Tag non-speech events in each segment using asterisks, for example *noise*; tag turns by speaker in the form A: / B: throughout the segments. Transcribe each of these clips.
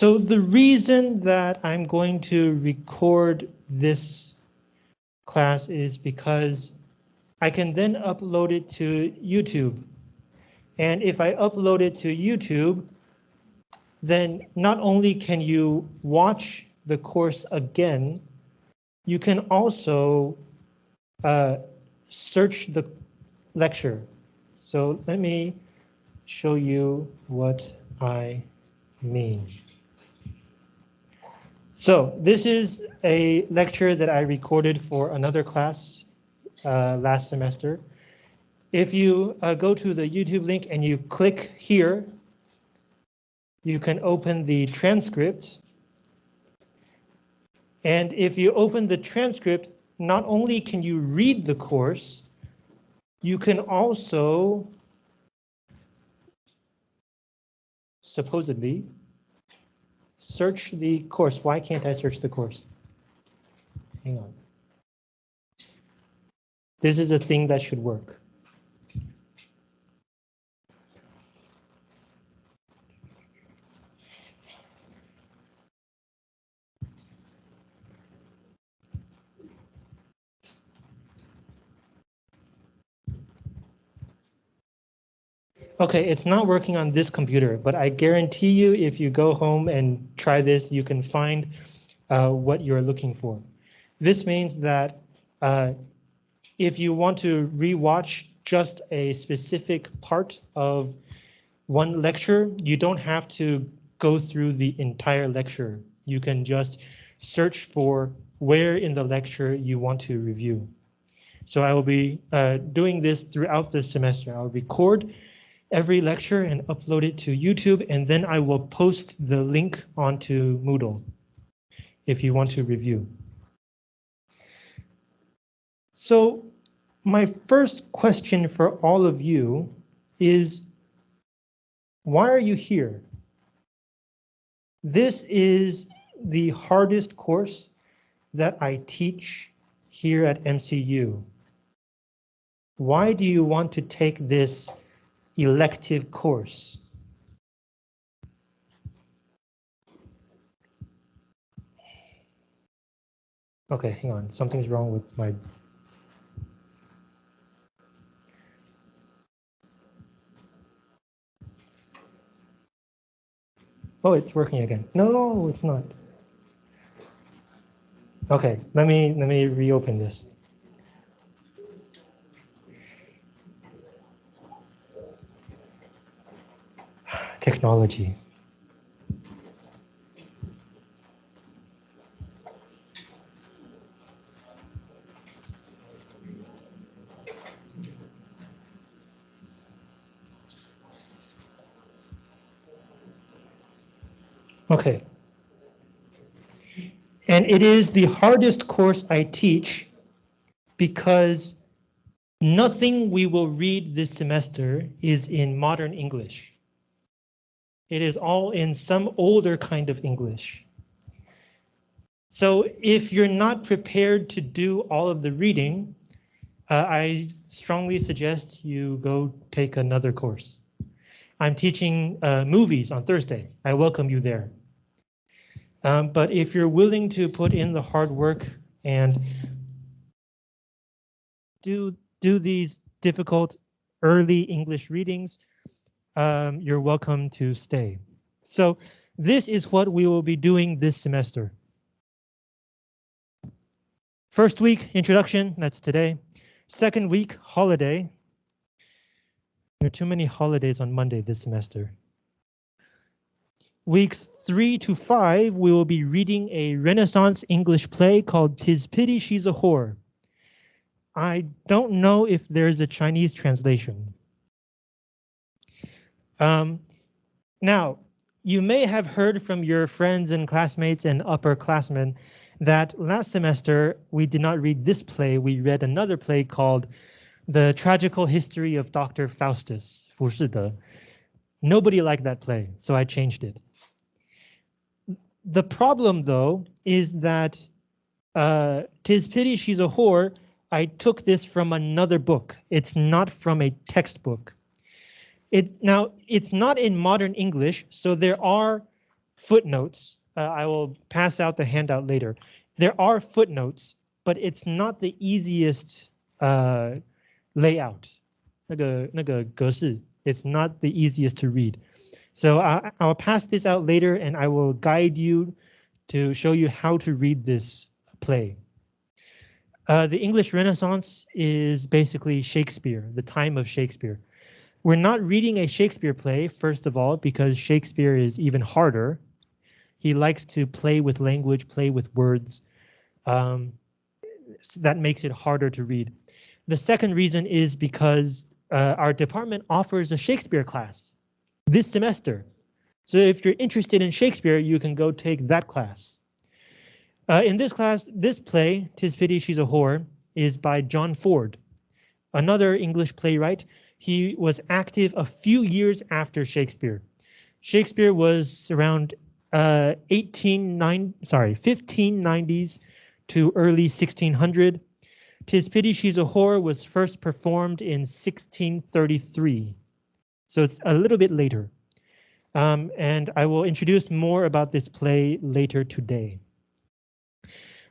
A: So the reason that I'm going to record this class is because I can then upload it to YouTube. And if I upload it to YouTube, then not only can you watch the course again, you can also uh, search the lecture. So let me show you what I mean. So this is a lecture that I recorded for another class uh, last semester. If you uh, go to the YouTube link and you click here, you can open the transcript. And if you open the transcript, not only can you read the course, you can also supposedly search the course. Why can't I search the course? Hang on. This is a thing that should work. Okay, it's not working on this computer, but I guarantee you if you go home and try this, you can find uh, what you're looking for. This means that uh, if you want to rewatch just a specific part of one lecture, you don't have to go through the entire lecture. You can just search for where in the lecture you want to review. So I will be uh, doing this throughout the semester. I'll record every lecture and upload it to YouTube, and then I will post the link onto Moodle if you want to review. So my first question for all of you is, why are you here? This is the hardest course that I teach here at MCU. Why do you want to take this elective course. Okay, hang on, something's wrong with my Oh, it's working again. No, it's not. Okay, let me let me reopen this. Technology. Okay. And it is the hardest course I teach because nothing we will read this semester is in modern English. It is all in some older kind of English. So if you're not prepared to do all of the reading, uh, I strongly suggest you go take another course. I'm teaching uh, movies on Thursday. I welcome you there. Um, but if you're willing to put in the hard work and do do these difficult early English readings, um, you're welcome to stay. So this is what we will be doing this semester. First week, introduction, that's today. Second week, holiday. There are too many holidays on Monday this semester. Weeks three to five, we will be reading a Renaissance English play called Tis Pity She's a Whore. I don't know if there's a Chinese translation. Um, now, you may have heard from your friends and classmates and upperclassmen that last semester we did not read this play, we read another play called The Tragical History of Dr. Faustus, 浮士德. Nobody liked that play, so I changed it. The problem, though, is that uh, Tis Pity She's a Whore, I took this from another book. It's not from a textbook. It now it's not in modern English, so there are footnotes. Uh, I will pass out the handout later. There are footnotes, but it's not the easiest uh, layout. 那个那个格式, it's not the easiest to read. So I, I'll pass this out later and I will guide you to show you how to read this play. Uh, the English Renaissance is basically Shakespeare, the time of Shakespeare. We're not reading a Shakespeare play, first of all, because Shakespeare is even harder. He likes to play with language, play with words. Um, so that makes it harder to read. The second reason is because uh, our department offers a Shakespeare class this semester. So if you're interested in Shakespeare, you can go take that class. Uh, in this class, this play, Tis Pity She's a Whore, is by John Ford, another English playwright. He was active a few years after Shakespeare. Shakespeare was around uh, 18, sorry, 1590s to early 1600. Tis Pity She's a Whore was first performed in 1633. So it's a little bit later. Um, and I will introduce more about this play later today.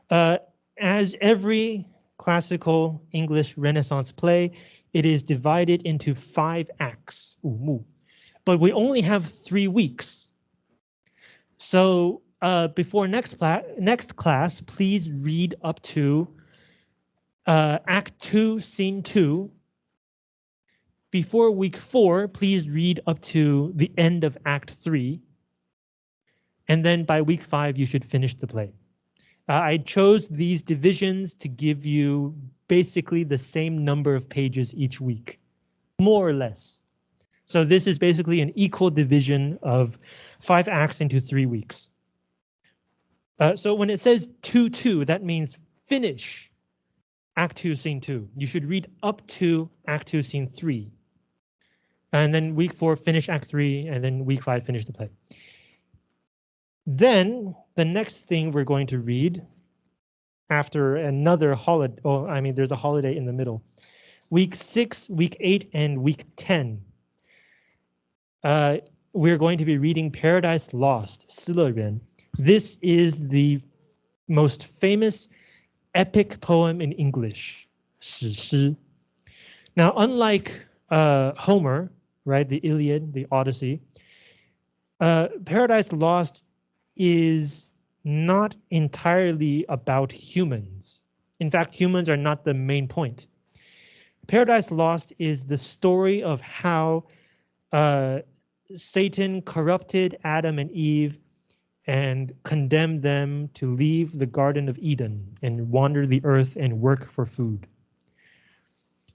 A: Uh, as every classical English Renaissance play, it is divided into five acts, but we only have three weeks. So uh, before next, next class, please read up to uh, Act 2, Scene 2, before week four, please read up to the end of Act three. And then by week five, you should finish the play. Uh, I chose these divisions to give you basically the same number of pages each week, more or less. So this is basically an equal division of five acts into three weeks. Uh, so when it says 2-2, that means finish Act 2, Scene 2. You should read up to Act 2, Scene 3. And then week four, finish act three, and then week five, finish the play. Then the next thing we're going to read after another holiday, oh, I mean, there's a holiday in the middle. Week six, week eight, and week 10. Uh, we're going to be reading Paradise Lost, Silurian. This is the most famous epic poem in English, Now, unlike uh, Homer, right, the Iliad, the Odyssey, uh, Paradise Lost is not entirely about humans. In fact, humans are not the main point. Paradise Lost is the story of how uh, Satan corrupted Adam and Eve and condemned them to leave the Garden of Eden and wander the earth and work for food.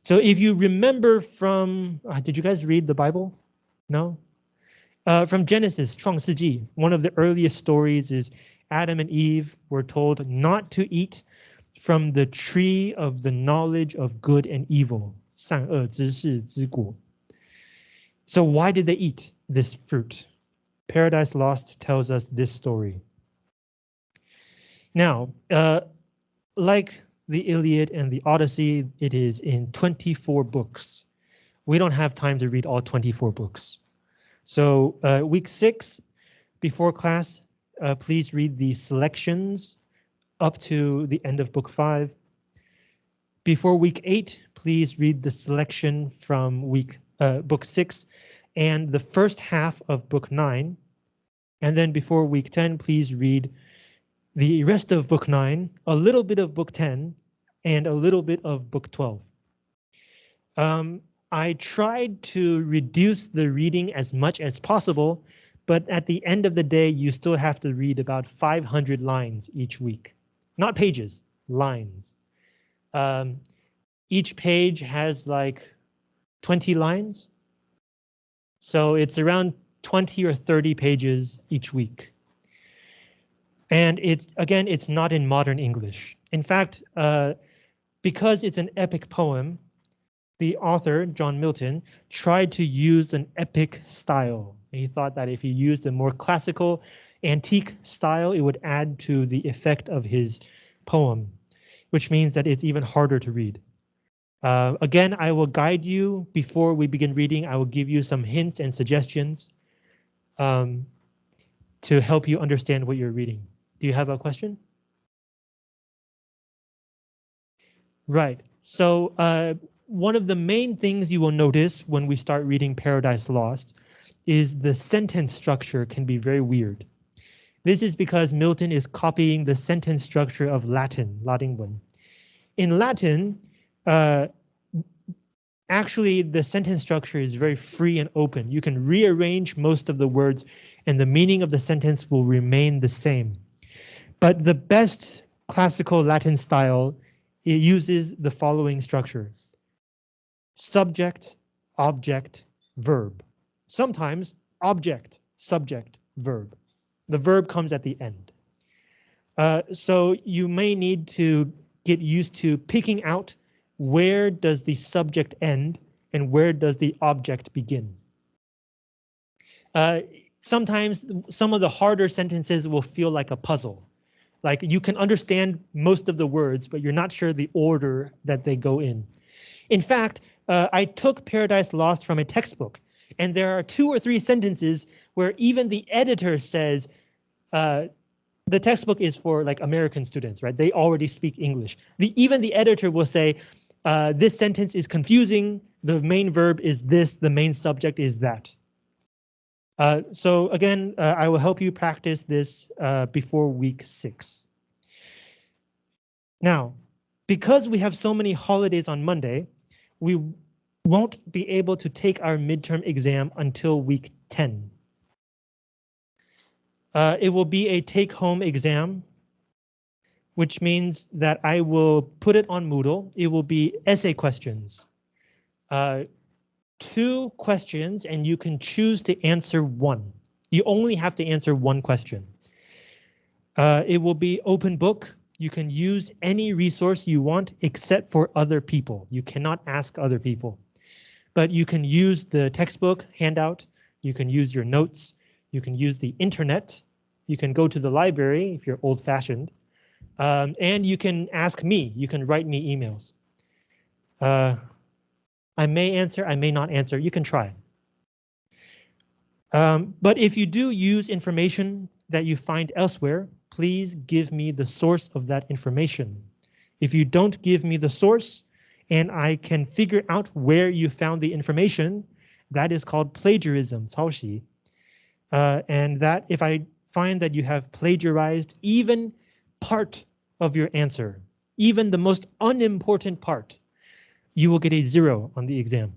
A: So if you remember from, uh, did you guys read the Bible? No? Uh, from Genesis, 创世纪, one of the earliest stories is Adam and Eve were told not to eat from the tree of the knowledge of good and evil, 善恶知识之果. So why did they eat this fruit? Paradise Lost tells us this story. Now, uh, like the Iliad and the Odyssey, it is in 24 books. We don't have time to read all 24 books. So uh, week six, before class, uh, please read the selections up to the end of book five. Before week eight, please read the selection from week uh, book six and the first half of book nine. And then before week 10, please read the rest of book 9, a little bit of book 10, and a little bit of book 12. Um, I tried to reduce the reading as much as possible, but at the end of the day, you still have to read about 500 lines each week. Not pages, lines. Um, each page has like 20 lines. So it's around 20 or 30 pages each week. And it's again, it's not in modern English. In fact, uh, because it's an epic poem, the author, John Milton, tried to use an epic style. He thought that if he used a more classical, antique style, it would add to the effect of his poem, which means that it's even harder to read. Uh, again, I will guide you before we begin reading. I will give you some hints and suggestions. Um, to help you understand what you're reading. Do you have a question? Right, so uh, one of the main things you will notice when we start reading Paradise Lost is the sentence structure can be very weird. This is because Milton is copying the sentence structure of Latin, Latin. In Latin, uh, actually the sentence structure is very free and open. You can rearrange most of the words and the meaning of the sentence will remain the same. But the best classical Latin style it uses the following structure. Subject, object, verb. Sometimes object, subject, verb. The verb comes at the end. Uh, so you may need to get used to picking out where does the subject end and where does the object begin. Uh, sometimes some of the harder sentences will feel like a puzzle. Like you can understand most of the words, but you're not sure the order that they go in. In fact, uh, I took Paradise Lost from a textbook, and there are two or three sentences where even the editor says, uh, the textbook is for like American students, right? They already speak English. The, even the editor will say, uh, this sentence is confusing. The main verb is this, the main subject is that. Uh, so again, uh, I will help you practice this uh, before week six. Now, because we have so many holidays on Monday, we won't be able to take our midterm exam until week 10. Uh, it will be a take-home exam, which means that I will put it on Moodle. It will be essay questions. Uh, two questions and you can choose to answer one. You only have to answer one question. Uh, it will be open book. You can use any resource you want except for other people. You cannot ask other people. But you can use the textbook handout. You can use your notes. You can use the internet. You can go to the library if you're old fashioned. Um, and you can ask me. You can write me emails. Uh, I may answer, I may not answer. You can try. Um, but if you do use information that you find elsewhere, please give me the source of that information. If you don't give me the source and I can figure out where you found the information, that is called plagiarism, 抄袭. Uh, and that if I find that you have plagiarized even part of your answer, even the most unimportant part, you will get a zero on the exam.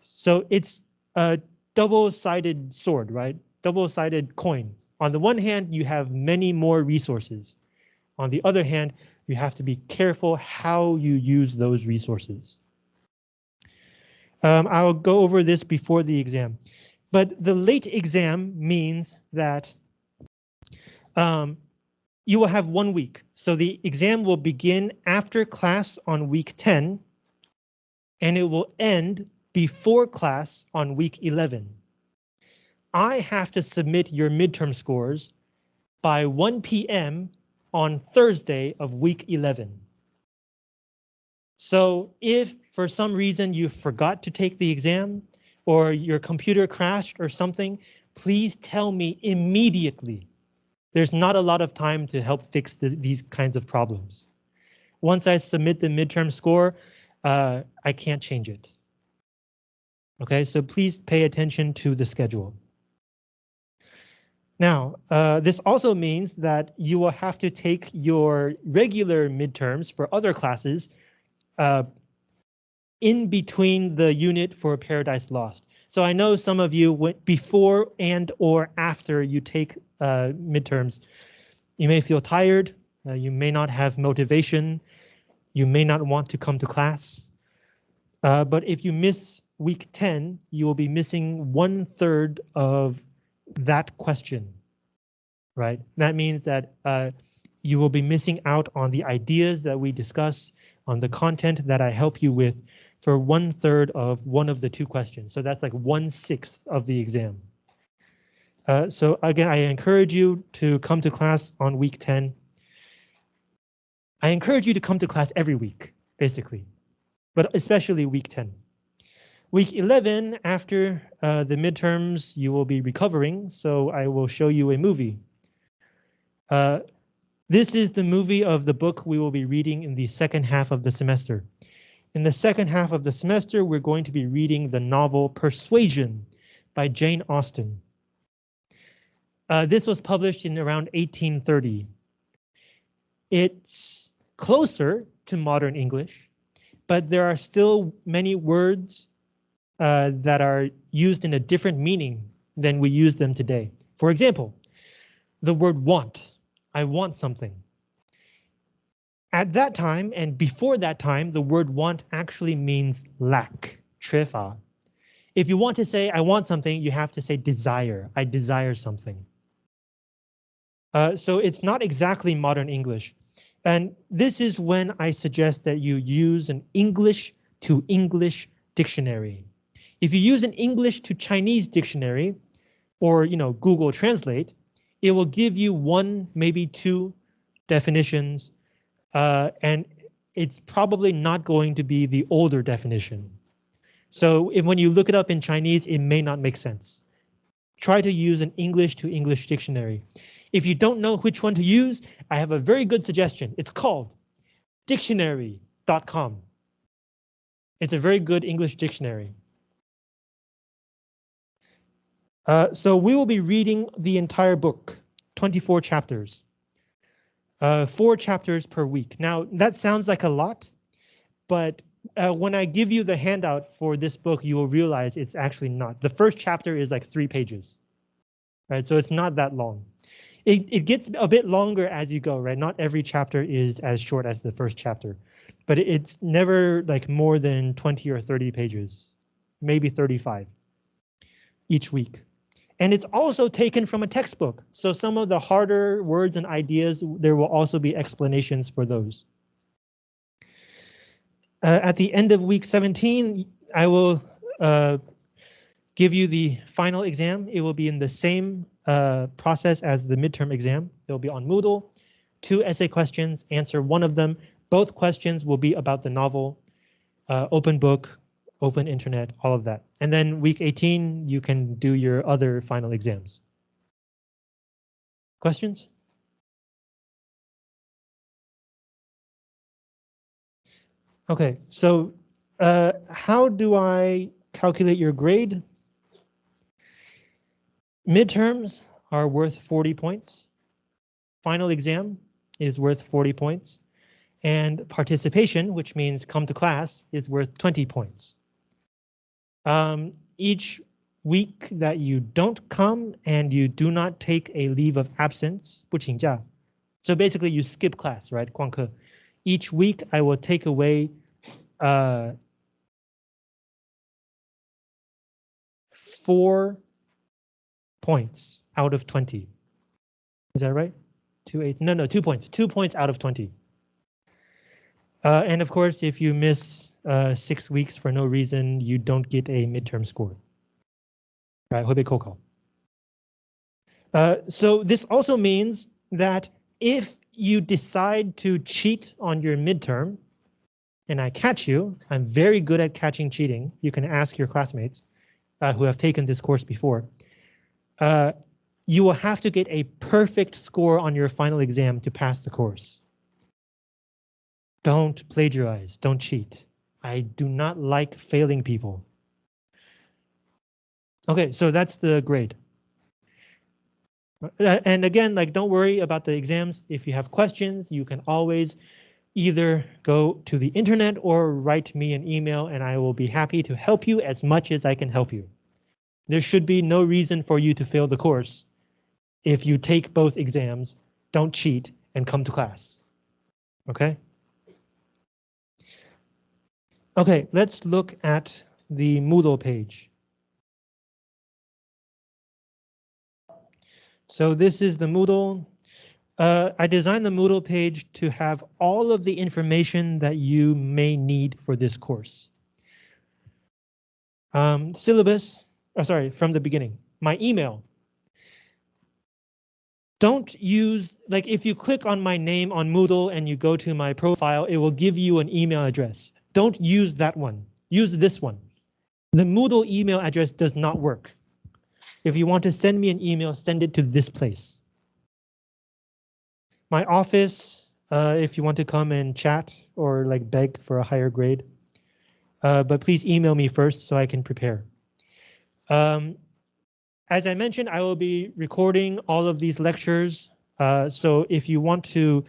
A: So it's a double-sided sword, right? Double-sided coin. On the one hand, you have many more resources. On the other hand, you have to be careful how you use those resources. Um, I'll go over this before the exam, but the late exam means that um, you will have one week. So the exam will begin after class on week 10 and it will end before class on week 11. I have to submit your midterm scores by 1 p.m. on Thursday of week 11. So if for some reason you forgot to take the exam or your computer crashed or something, please tell me immediately there's not a lot of time to help fix the, these kinds of problems. Once I submit the midterm score, uh, I can't change it. Okay, so please pay attention to the schedule. Now, uh, this also means that you will have to take your regular midterms for other classes uh, in between the unit for Paradise Lost. So I know some of you went before and or after you take uh, midterms, you may feel tired, uh, you may not have motivation, you may not want to come to class. Uh, but if you miss week 10, you will be missing one third of that question, right? That means that uh, you will be missing out on the ideas that we discuss, on the content that I help you with for one third of one of the two questions. So that's like one sixth of the exam. Uh, so again, I encourage you to come to class on week 10. I encourage you to come to class every week, basically, but especially week 10. Week 11, after uh, the midterms, you will be recovering, so I will show you a movie. Uh, this is the movie of the book we will be reading in the second half of the semester. In the second half of the semester, we're going to be reading the novel Persuasion by Jane Austen. Uh, this was published in around 1830. It's closer to modern English, but there are still many words uh, that are used in a different meaning than we use them today. For example, the word want. I want something. At that time and before that time, the word want actually means lack, 缺乏. If you want to say I want something, you have to say desire. I desire something. Uh, so it's not exactly modern English. And this is when I suggest that you use an English to English dictionary. If you use an English to Chinese dictionary or you know Google Translate, it will give you one, maybe two definitions uh, and it's probably not going to be the older definition. So if, when you look it up in Chinese, it may not make sense. Try to use an English to English dictionary. If you don't know which one to use, I have a very good suggestion. It's called dictionary.com. It's a very good English dictionary. Uh, so we will be reading the entire book, 24 chapters uh, four chapters per week. Now that sounds like a lot, but uh, when I give you the handout for this book, you will realize it's actually not. The first chapter is like three pages, right? So it's not that long. It, it gets a bit longer as you go, right? Not every chapter is as short as the first chapter, but it's never like more than 20 or 30 pages, maybe 35 each week. And it's also taken from a textbook. So some of the harder words and ideas, there will also be explanations for those. Uh, at the end of week 17, I will uh, give you the final exam. It will be in the same uh, process as the midterm exam. It will be on Moodle. Two essay questions, answer one of them. Both questions will be about the novel, uh, open book, open internet, all of that. And then week 18, you can do your other final exams. Questions? Okay, so uh, how do I calculate your grade? Midterms are worth 40 points. Final exam is worth 40 points. And participation, which means come to class, is worth 20 points Um, each week that you don't come and you do not take a leave of absence, 不请假. So basically you skip class, right? 旷课. Each week I will take away uh, four points out of 20. Is that right? Two eight, no, no, two points, two points out of 20. Uh, and of course, if you miss uh, six weeks for no reason, you don't get a midterm score. Right, Hobe Kokal. Uh, so this also means that if you decide to cheat on your midterm, and I catch you, I'm very good at catching cheating. You can ask your classmates uh, who have taken this course before. Uh, you will have to get a perfect score on your final exam to pass the course. Don't plagiarize, don't cheat. I do not like failing people. Okay, so that's the grade. Uh, and again, like don't worry about the exams. If you have questions, you can always either go to the internet or write me an email and I will be happy to help you as much as I can help you. There should be no reason for you to fail the course. If you take both exams, don't cheat and come to class. Okay? Okay, let's look at the Moodle page. So this is the Moodle. Uh, I designed the Moodle page to have all of the information that you may need for this course. Um, syllabus, oh, sorry, from the beginning, my email. Don't use, like if you click on my name on Moodle and you go to my profile, it will give you an email address. Don't use that one. Use this one. The Moodle email address does not work. If you want to send me an email, send it to this place. My office, uh, if you want to come and chat or like beg for a higher grade. Uh, but please email me first so I can prepare. Um, as I mentioned, I will be recording all of these lectures. Uh, so if you want to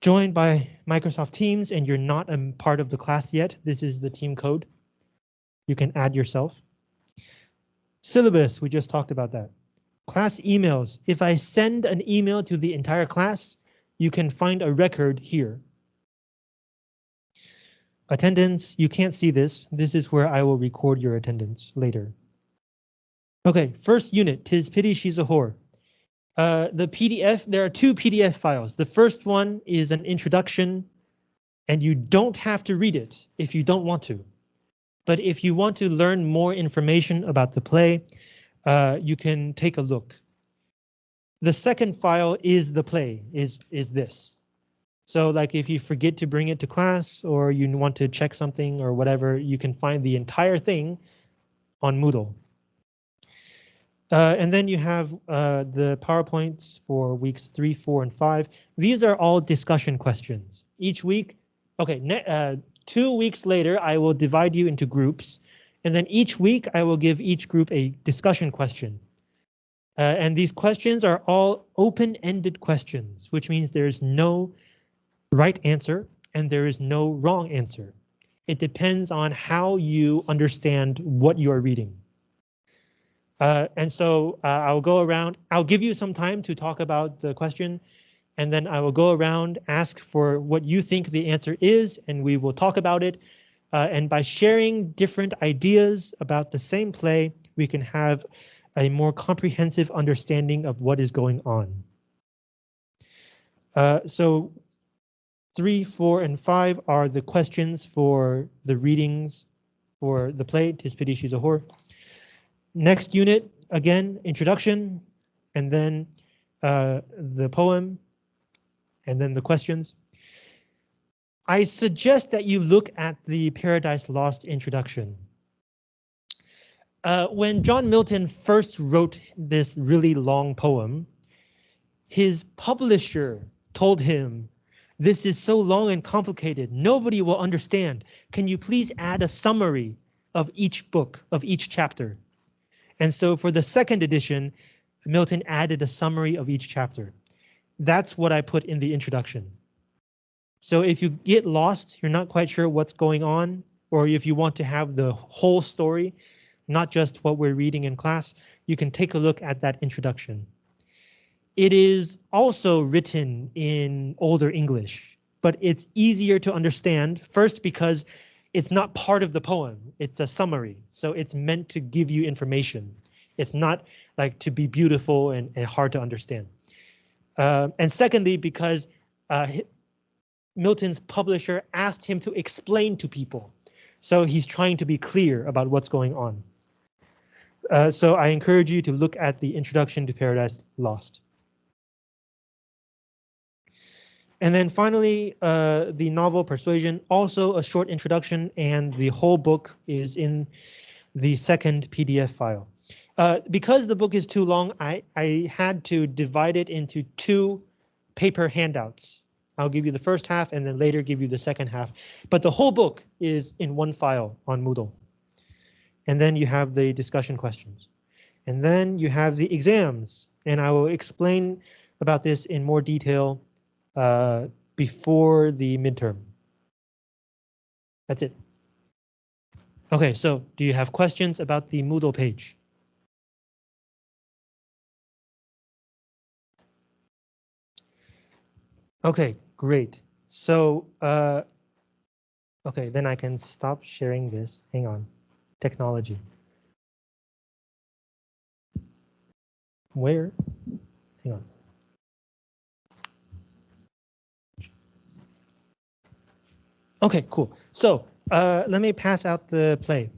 A: join by Microsoft Teams and you're not a part of the class yet, this is the team code. You can add yourself. Syllabus, we just talked about that. Class emails. If I send an email to the entire class, you can find a record here. Attendance, you can't see this. This is where I will record your attendance later. Okay, first unit, tis pity she's a whore. Uh, the PDF, there are two PDF files. The first one is an introduction, and you don't have to read it if you don't want to. But if you want to learn more information about the play, uh, you can take a look. The second file is the play, is, is this. So like if you forget to bring it to class or you want to check something or whatever, you can find the entire thing on Moodle. Uh, and then you have uh, the PowerPoints for weeks three, four, and five. These are all discussion questions. Each week, okay, uh, two weeks later, I will divide you into groups. And then each week, I will give each group a discussion question. Uh, and these questions are all open-ended questions, which means there's no right answer and there is no wrong answer. It depends on how you understand what you are reading. Uh, and so uh, I'll go around, I'll give you some time to talk about the question, and then I will go around, ask for what you think the answer is, and we will talk about it. Uh, and by sharing different ideas about the same play, we can have a more comprehensive understanding of what is going on. Uh, so three, four, and five are the questions for the readings for the play, Tis Pity She's a Whore. Next unit, again, introduction, and then uh, the poem, and then the questions. I suggest that you look at the Paradise Lost introduction. Uh, when John Milton first wrote this really long poem, his publisher told him, this is so long and complicated, nobody will understand. Can you please add a summary of each book, of each chapter? And so for the second edition, Milton added a summary of each chapter. That's what I put in the introduction. So if you get lost, you're not quite sure what's going on, or if you want to have the whole story, not just what we're reading in class, you can take a look at that introduction. It is also written in older English, but it's easier to understand first because it's not part of the poem. It's a summary, so it's meant to give you information. It's not like to be beautiful and, and hard to understand. Uh, and secondly, because uh, Milton's publisher asked him to explain to people. So he's trying to be clear about what's going on. Uh, so I encourage you to look at the introduction to Paradise Lost. And then finally, uh, the novel Persuasion, also a short introduction, and the whole book is in the second PDF file. Uh, because the book is too long, I, I had to divide it into two paper handouts. I'll give you the first half and then later give you the second half. But the whole book is in one file on Moodle. And then you have the discussion questions. And then you have the exams. And I will explain about this in more detail uh, before the midterm. That's it. OK, so do you have questions about the Moodle page? OK, great. So, uh, OK, then I can stop sharing this. Hang on. Technology. Where? Hang on. OK, cool. So uh, let me pass out the play.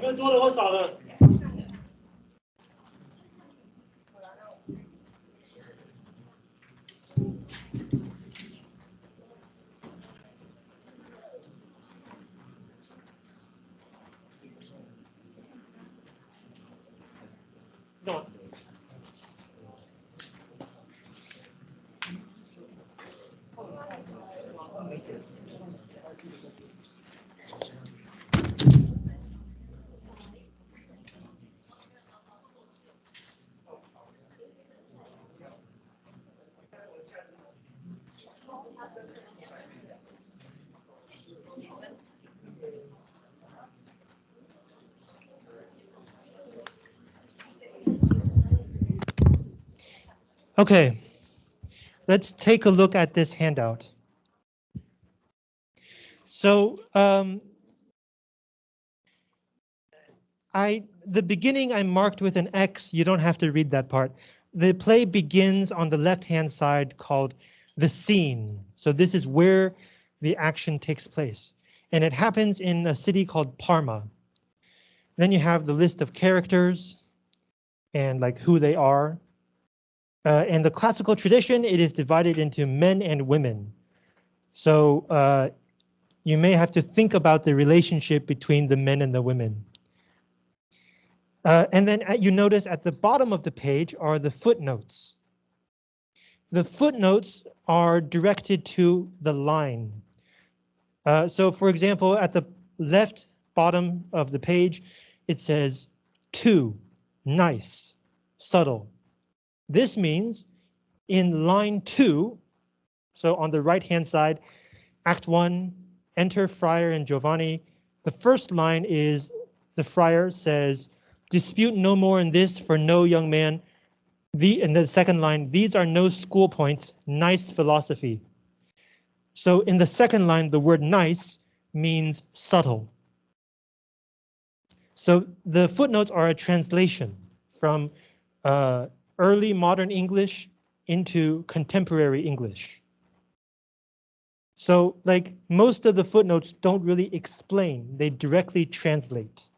A: 你们多的或少的？Okay, let's take a look at this handout. So um, I the beginning I marked with an X. You don't have to read that part. The play begins on the left-hand side called the scene. So this is where the action takes place. And it happens in a city called Parma. Then you have the list of characters and like who they are. Uh, in the classical tradition, it is divided into men and women. So uh, you may have to think about the relationship between the men and the women. Uh, and then at, you notice at the bottom of the page are the footnotes. The footnotes are directed to the line. Uh, so for example, at the left bottom of the page, it says two, nice, subtle. This means in line two, so on the right hand side, act one, enter Friar and Giovanni. The first line is the friar says, dispute no more in this for no young man. The and the second line, these are no school points, nice philosophy. So in the second line, the word nice means subtle. So the footnotes are a translation from uh, early modern English into contemporary English. So like most of the footnotes don't really explain, they directly translate.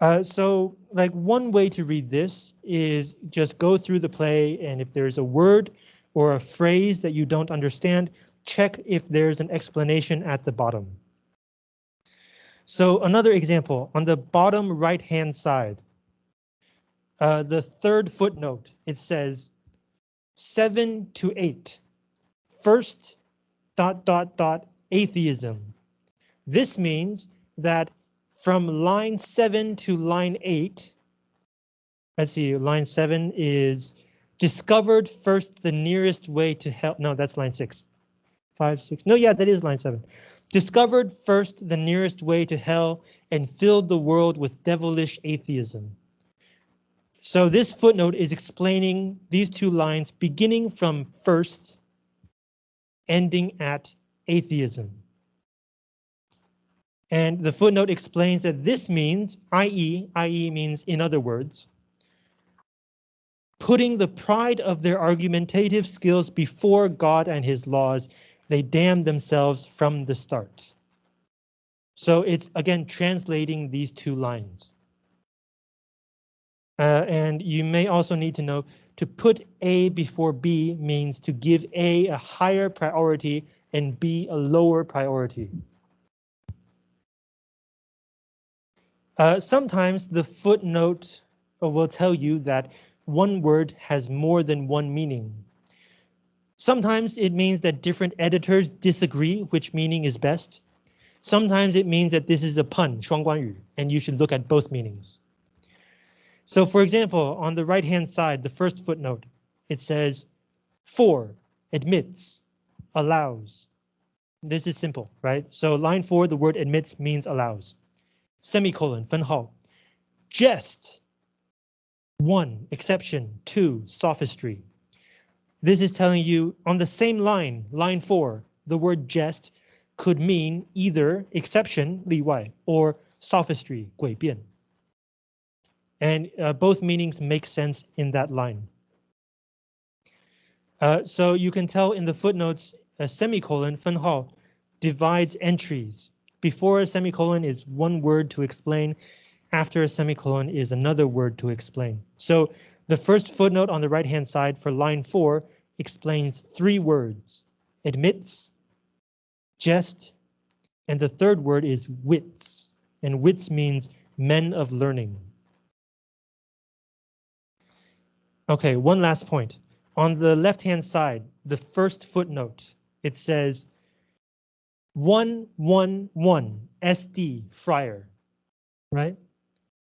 A: Uh, so like one way to read this is just go through the play and if there's a word or a phrase that you don't understand, check if there's an explanation at the bottom. So another example on the bottom right hand side, uh, the third footnote, it says seven to eight, first dot dot dot atheism. This means that from line seven to line eight, let's see, line seven is discovered first the nearest way to hell. No, that's line six, five, six. No, yeah, that is line seven. Discovered first the nearest way to hell and filled the world with devilish atheism. So this footnote is explaining these two lines beginning from first, ending at atheism. And the footnote explains that this means, i.e., i.e. means in other words, putting the pride of their argumentative skills before God and his laws, they damn themselves from the start. So it's again translating these two lines. Uh, and you may also need to know to put A before B means to give A a higher priority and B a lower priority. Uh, sometimes the footnote will tell you that one word has more than one meaning. Sometimes it means that different editors disagree which meaning is best. Sometimes it means that this is a pun, 双关语, and you should look at both meanings. So for example, on the right hand side, the first footnote, it says for, admits, allows. This is simple, right? So line four, the word admits means allows. Semicolon, 分号. Jest, one, exception, two, sophistry. This is telling you on the same line, line four, the word jest could mean either exception, 例外, or sophistry, 诡辩. And uh, both meanings make sense in that line. Uh, so you can tell in the footnotes, a semicolon, 分号, divides entries Before a semicolon is one word to explain. After a semicolon is another word to explain. So the first footnote on the right hand side for line four explains three words, admits, jest, and the third word is wits, and wits means men of learning. Okay, one last point. On the left hand side, the first footnote, it says 111 SD Friar, right?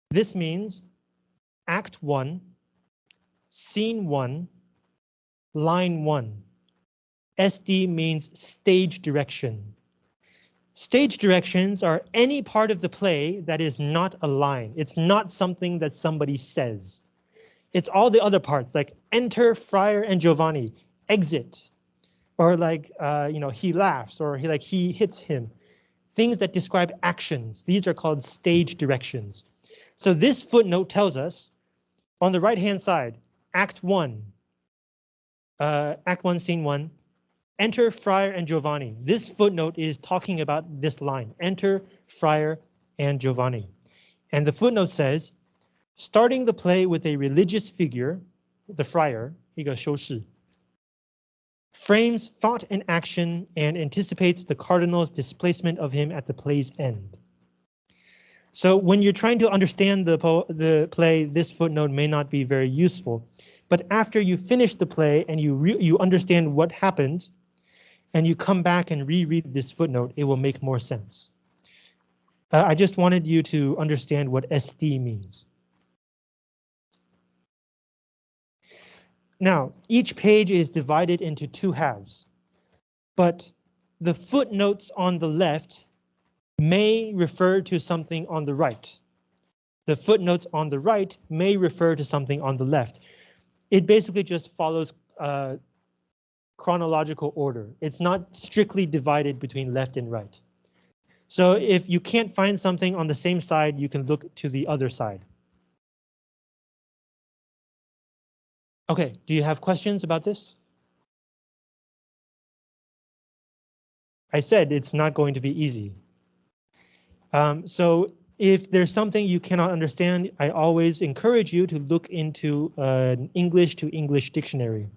A: This means Act 1, Scene 1, Line 1. SD means stage direction. Stage directions are any part of the play that is not a line. It's not something that somebody says. It's all the other parts like enter Friar and Giovanni, exit, or like, uh, you know, he laughs or he like he hits him. Things that describe actions. These are called stage directions. So this footnote tells us on the right hand side, Act 1, uh, Act 1, Scene 1, enter Friar and Giovanni. This footnote is talking about this line, enter Friar and Giovanni. And the footnote says, starting the play with a religious figure, the friar, 一个修士, frames thought and action and anticipates the cardinal's displacement of him at the play's end. So when you're trying to understand the, the play, this footnote may not be very useful. But after you finish the play and you you understand what happens, and you come back and reread this footnote, it will make more sense. Uh, I just wanted you to understand what SD means. Now, each page is divided into two halves, but the footnotes on the left may refer to something on the right. The footnotes on the right may refer to something on the left it basically just follows uh, chronological order. It's not strictly divided between left and right. So if you can't find something on the same side, you can look to the other side. OK, do you have questions about this? I said it's not going to be easy. Um, so if there's something you cannot understand, I always encourage you to look into uh, an English to English dictionary.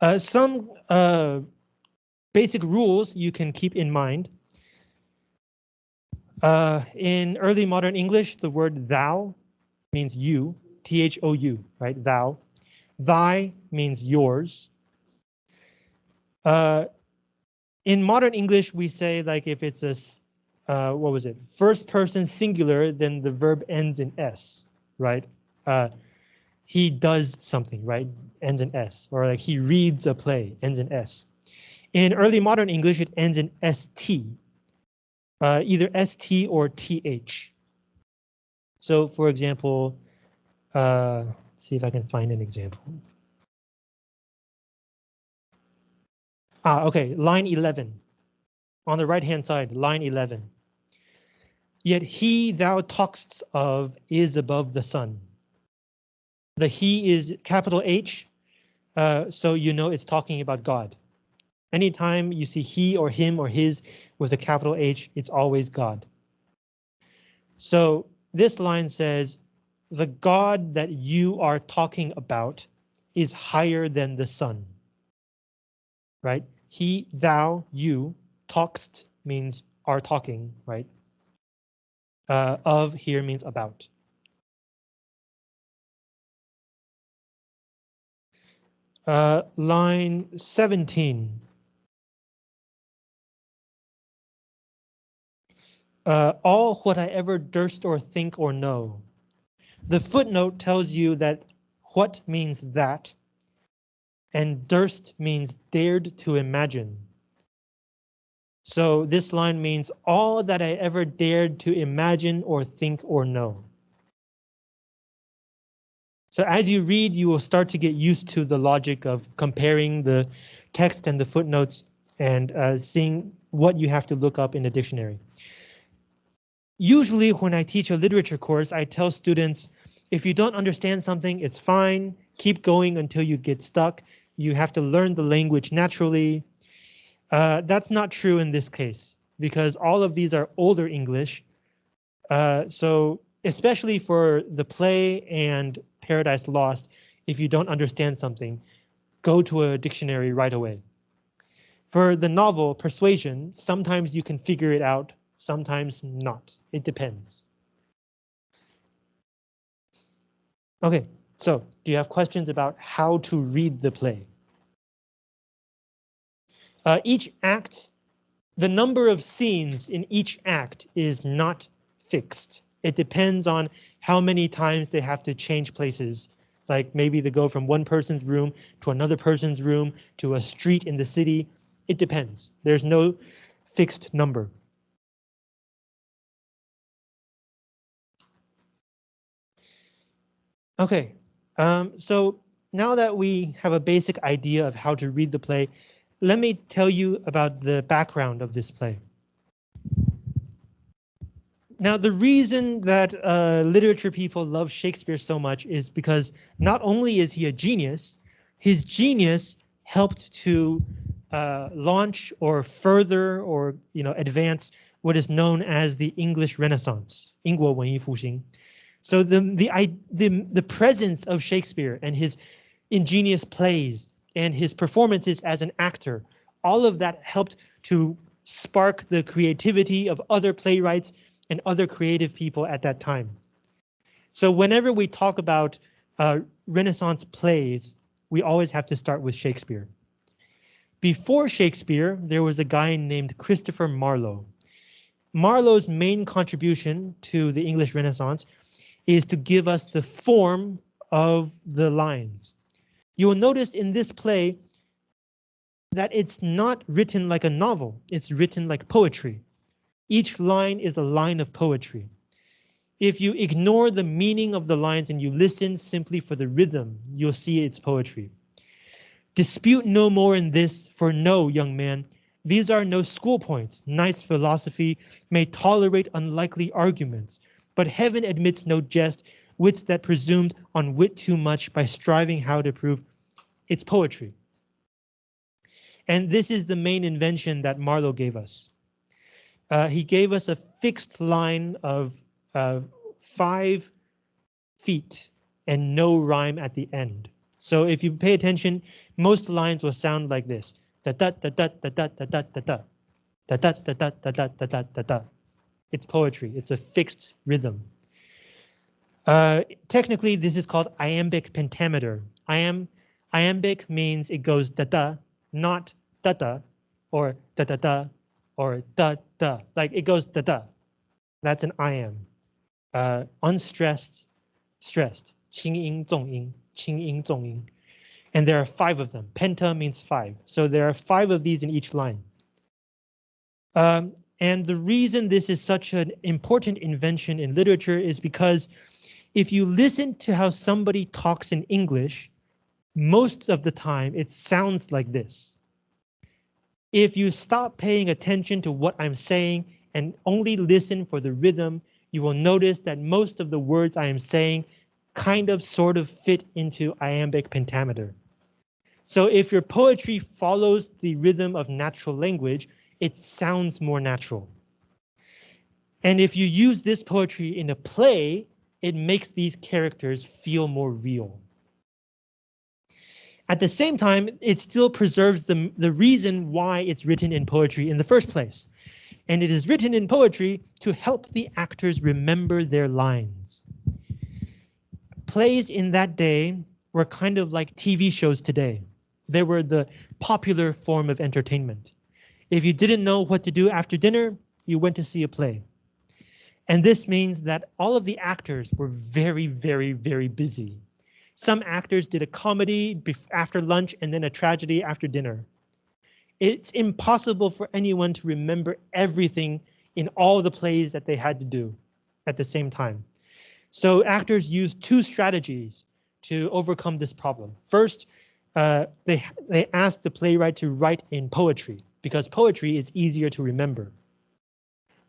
A: Uh, some uh, basic rules you can keep in mind. Uh, in early modern English, the word thou means you, T-H-O-U, right, thou. Thy means yours. Uh, in modern English, we say like if it's a uh, what was it? First person singular, then the verb ends in s, right? Uh, he does something, right? Ends in s, or like he reads a play, ends in s. In early modern English, it ends in st, uh, either st or th. So, for example, uh, see if I can find an example. Ah, okay, line 11. On the right hand side, line 11. Yet he thou talkst of is above the sun. The he is capital H, uh, so you know it's talking about God. Anytime you see he or him or his with a capital H, it's always God. So this line says, the God that you are talking about is higher than the sun. Right? He, thou, you, talkst means are talking, right? Uh, of here means about. Uh, line 17. Uh, all what I ever durst or think or know. The footnote tells you that what means that, and durst means dared to imagine. So this line means all that I ever dared to imagine or think or know. So as you read, you will start to get used to the logic of comparing the text and the footnotes and uh, seeing what you have to look up in the dictionary. Usually when I teach a literature course, I tell students, if you don't understand something, it's fine. Keep going until you get stuck. You have to learn the language naturally. Uh, that's not true in this case because all of these are older English. Uh, so especially for the play and Paradise Lost, if you don't understand something, go to a dictionary right away. For the novel Persuasion, sometimes you can figure it out, sometimes not. It depends. Okay, so do you have questions about how to read the play? Uh, each act, the number of scenes in each act is not fixed. It depends on how many times they have to change places. Like maybe they go from one person's room to another person's room to a street in the city. It depends. There's no fixed number. Okay, um, so now that we have a basic idea of how to read the play, let me tell you about the background of this play. Now, the reason that uh, literature people love Shakespeare so much is because not only is he a genius, his genius helped to uh, launch or further or you know advance what is known as the English Renaissance, 英国文艺复兴. So the the the the presence of Shakespeare and his ingenious plays and his performances as an actor, all of that helped to spark the creativity of other playwrights and other creative people at that time. So whenever we talk about uh, Renaissance plays, we always have to start with Shakespeare. Before Shakespeare, there was a guy named Christopher Marlowe. Marlowe's main contribution to the English Renaissance is to give us the form of the lines. You will notice in this play that it's not written like a novel, it's written like poetry. Each line is a line of poetry. If you ignore the meaning of the lines and you listen simply for the rhythm, you'll see it's poetry. Dispute no more in this, for no, young man, these are no school points. Nice philosophy may tolerate unlikely arguments, but heaven admits no jest, wits that presumed on wit too much by striving how to prove it's poetry. And this is the main invention that Marlowe gave us uh, he gave us a fixed line of uh, five feet and no rhyme at the end. So if you pay attention, most lines will sound like this. Da da da da da da da da da da da da da da da da da da da da. It's poetry. It's a fixed rhythm. Uh, technically, this is called iambic pentameter. Iam, iambic means it goes da da, not da da, or da da da, or da da, like it goes da da. That's an iamb. Uh, unstressed, stressed, 轻音重音,轻音重音. And there are five of them. Penta means five. So there are five of these in each line. Um, and the reason this is such an important invention in literature is because if you listen to how somebody talks in English, most of the time it sounds like this. If you stop paying attention to what I'm saying and only listen for the rhythm, you will notice that most of the words I am saying kind of sort of fit into iambic pentameter. So if your poetry follows the rhythm of natural language, it sounds more natural. And if you use this poetry in a play, it makes these characters feel more real. At the same time, it still preserves the, the reason why it's written in poetry in the first place. And it is written in poetry to help the actors remember their lines. Plays in that day were kind of like TV shows today. They were the popular form of entertainment. If you didn't know what to do after dinner, you went to see a play. And this means that all of the actors were very, very, very busy. Some actors did a comedy after lunch and then a tragedy after dinner. It's impossible for anyone to remember everything in all the plays that they had to do at the same time. So actors use two strategies to overcome this problem. First, uh, they, they asked the playwright to write in poetry because poetry is easier to remember.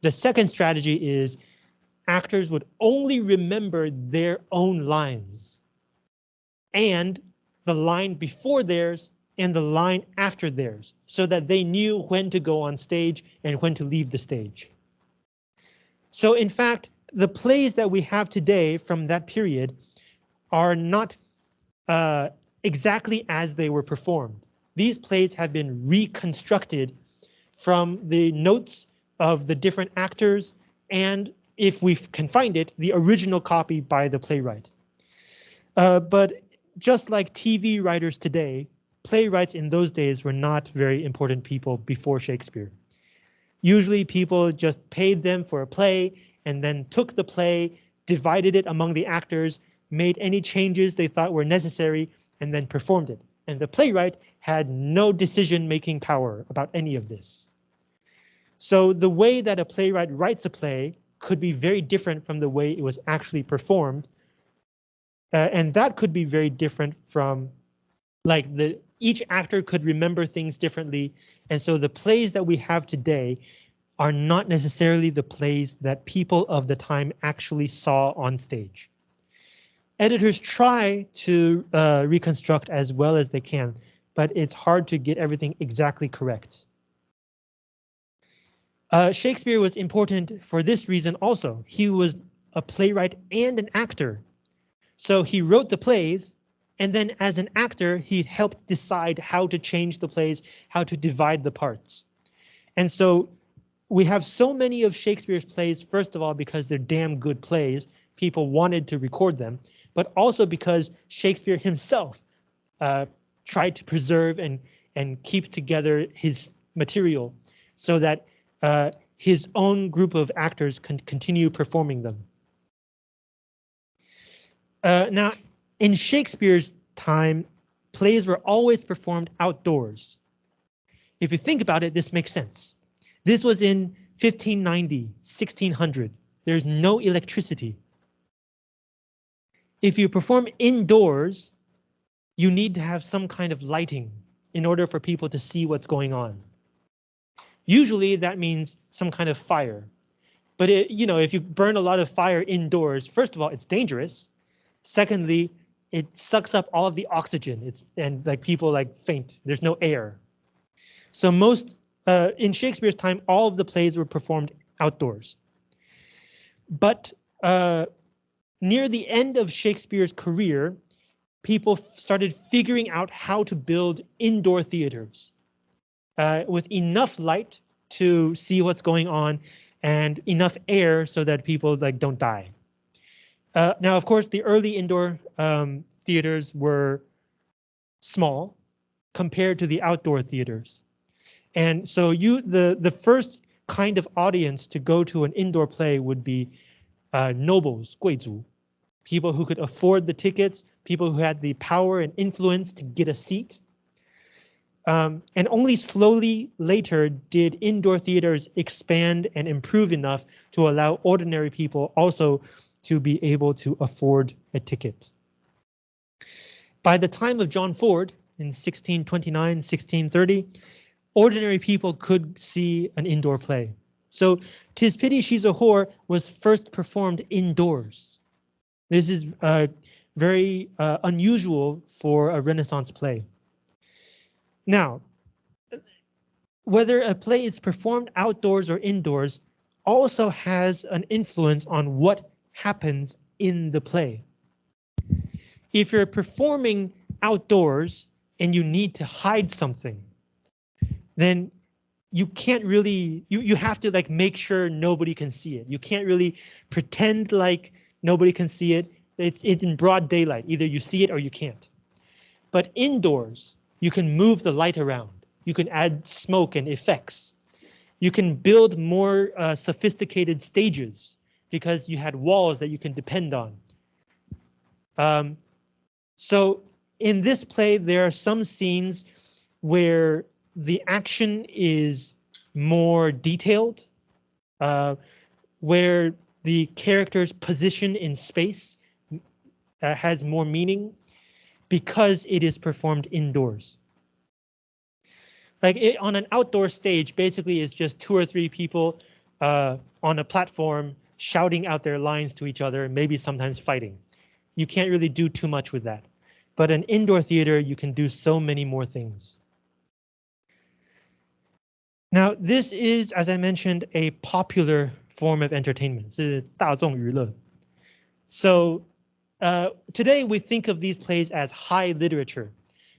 A: The second strategy is actors would only remember their own lines and the line before theirs and the line after theirs so that they knew when to go on stage and when to leave the stage. So in fact, the plays that we have today from that period are not uh, exactly as they were performed. These plays have been reconstructed from the notes of the different actors and if we can find it, the original copy by the playwright. Uh, but just like TV writers today, playwrights in those days were not very important people before Shakespeare. Usually people just paid them for a play and then took the play, divided it among the actors, made any changes they thought were necessary, and then performed it. And the playwright had no decision-making power about any of this. So the way that a playwright writes a play could be very different from the way it was actually performed. Uh, and that could be very different from like the each actor could remember things differently. And so the plays that we have today are not necessarily the plays that people of the time actually saw on stage. Editors try to uh, reconstruct as well as they can, but it's hard to get everything exactly correct. Uh, Shakespeare was important for this reason also. He was a playwright and an actor. So he wrote the plays, and then as an actor, he helped decide how to change the plays, how to divide the parts. And so we have so many of Shakespeare's plays, first of all, because they're damn good plays. People wanted to record them, but also because Shakespeare himself uh, tried to preserve and, and keep together his material so that uh, his own group of actors can continue performing them. Uh, now, in Shakespeare's time, plays were always performed outdoors. If you think about it, this makes sense. This was in 1590, 1600. There's no electricity. If you perform indoors, you need to have some kind of lighting in order for people to see what's going on. Usually that means some kind of fire. But it, you know, if you burn a lot of fire indoors, first of all, it's dangerous. Secondly, it sucks up all of the oxygen. It's and like people like faint. There's no air. So most uh, in Shakespeare's time, all of the plays were performed outdoors. But uh, near the end of Shakespeare's career, people started figuring out how to build indoor theaters uh, with enough light to see what's going on and enough air so that people like don't die. Uh, now, of course, the early indoor um, theaters were small compared to the outdoor theaters. And so you the the first kind of audience to go to an indoor play would be uh, nobles, 贵族, people who could afford the tickets, people who had the power and influence to get a seat. Um, and only slowly later did indoor theaters expand and improve enough to allow ordinary people also to be able to afford a ticket. By the time of John Ford in 1629, 1630, ordinary people could see an indoor play. So Tis Pity She's a Whore was first performed indoors. This is uh, very uh, unusual for a Renaissance play. Now, whether a play is performed outdoors or indoors also has an influence on what happens in the play. If you're performing outdoors and you need to hide something, then you can't really, you, you have to like make sure nobody can see it. You can't really pretend like nobody can see it. It's, it's in broad daylight. Either you see it or you can't. But indoors, you can move the light around. You can add smoke and effects. You can build more uh, sophisticated stages because you had walls that you can depend on. Um, so in this play, there are some scenes where the action is more detailed, uh, where the character's position in space uh, has more meaning because it is performed indoors. Like it, on an outdoor stage, basically it's just two or three people uh, on a platform shouting out their lines to each other, maybe sometimes fighting. You can't really do too much with that. but an indoor theater, you can do so many more things. Now, this is, as I mentioned, a popular form of entertainment. So uh, today we think of these plays as high literature,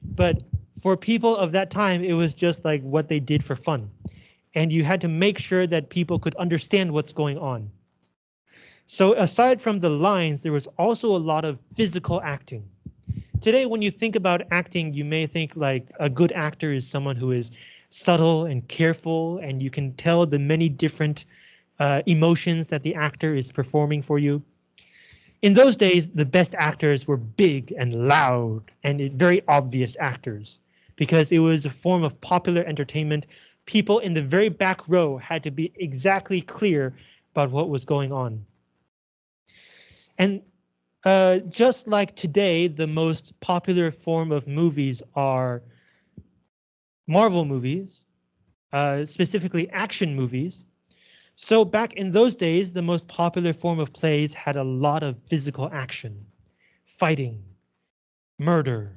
A: but for people of that time, it was just like what they did for fun. And you had to make sure that people could understand what's going on. So aside from the lines, there was also a lot of physical acting. Today, when you think about acting, you may think like a good actor is someone who is subtle and careful, and you can tell the many different uh, emotions that the actor is performing for you. In those days, the best actors were big and loud and very obvious actors because it was a form of popular entertainment. People in the very back row had to be exactly clear about what was going on. And uh, just like today, the most popular form of movies are Marvel movies, uh, specifically action movies. So back in those days, the most popular form of plays had a lot of physical action, fighting, murder,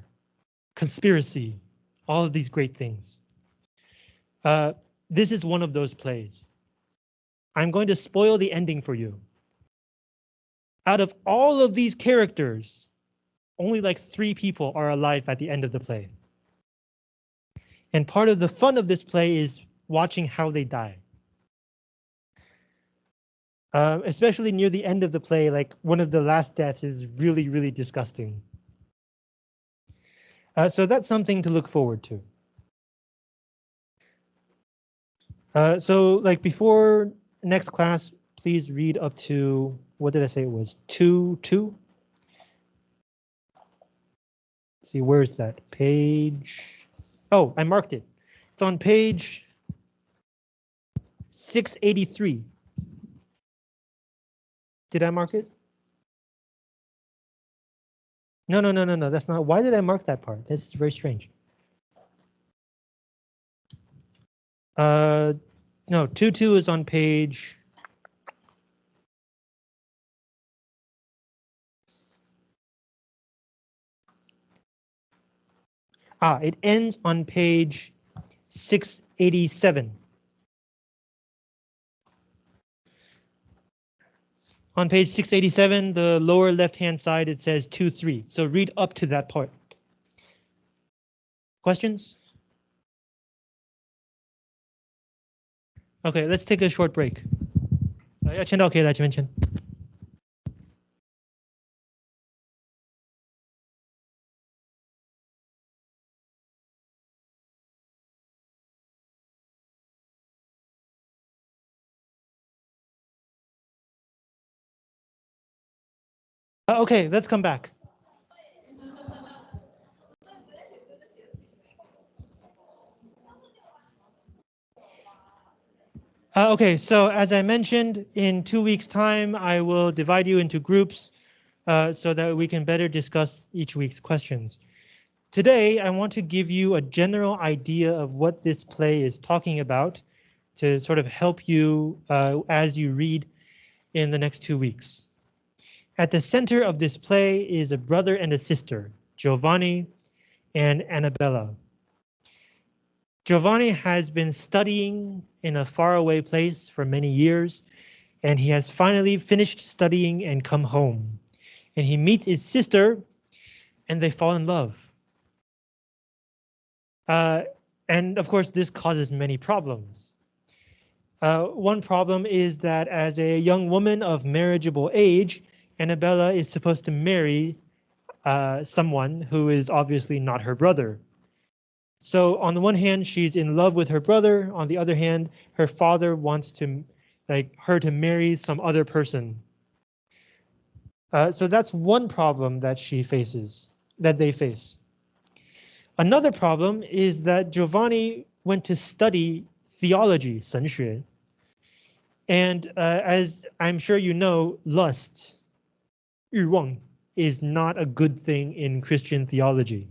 A: conspiracy, all of these great things. Uh, this is one of those plays. I'm going to spoil the ending for you. Out of all of these characters, only like three people are alive at the end of the play. And part of the fun of this play is watching how they die. Uh, especially near the end of the play, like one of the last deaths is really, really disgusting. Uh, so that's something to look forward to. Uh, so like before next class, please read up to what did I say it was? Two, two? Let's see, where is that? Page. Oh, I marked it. It's on page 683. Did I mark it? No, no, no, no, no, that's not. Why did I mark that part? That's very strange. Uh, no, 2-2 is on page Ah, it ends on page 687. On page 687, the lower left-hand side, it says 2-3. So read up to that part. Questions? Okay, let's take a short break. 要签到可以来前面签。 Okay, let's come back. Uh, okay, so as I mentioned, in two weeks time, I will divide you into groups uh, so that we can better discuss each week's questions. Today, I want to give you a general idea of what this play is talking about to sort of help you uh, as you read in the next two weeks. At the center of this play is a brother and a sister, Giovanni and Annabella. Giovanni has been studying in a faraway place for many years, and he has finally finished studying and come home. And he meets his sister, and they fall in love. Uh, and of course, this causes many problems. Uh, one problem is that as a young woman of marriageable age, Annabella is supposed to marry uh, someone who is obviously not her brother. So on the one hand, she's in love with her brother. On the other hand, her father wants to like her to marry some other person. Uh, so that's one problem that she faces, that they face. Another problem is that Giovanni went to study theology, 神学. And uh, as I'm sure you know, lust 欲望 is not a good thing in Christian theology.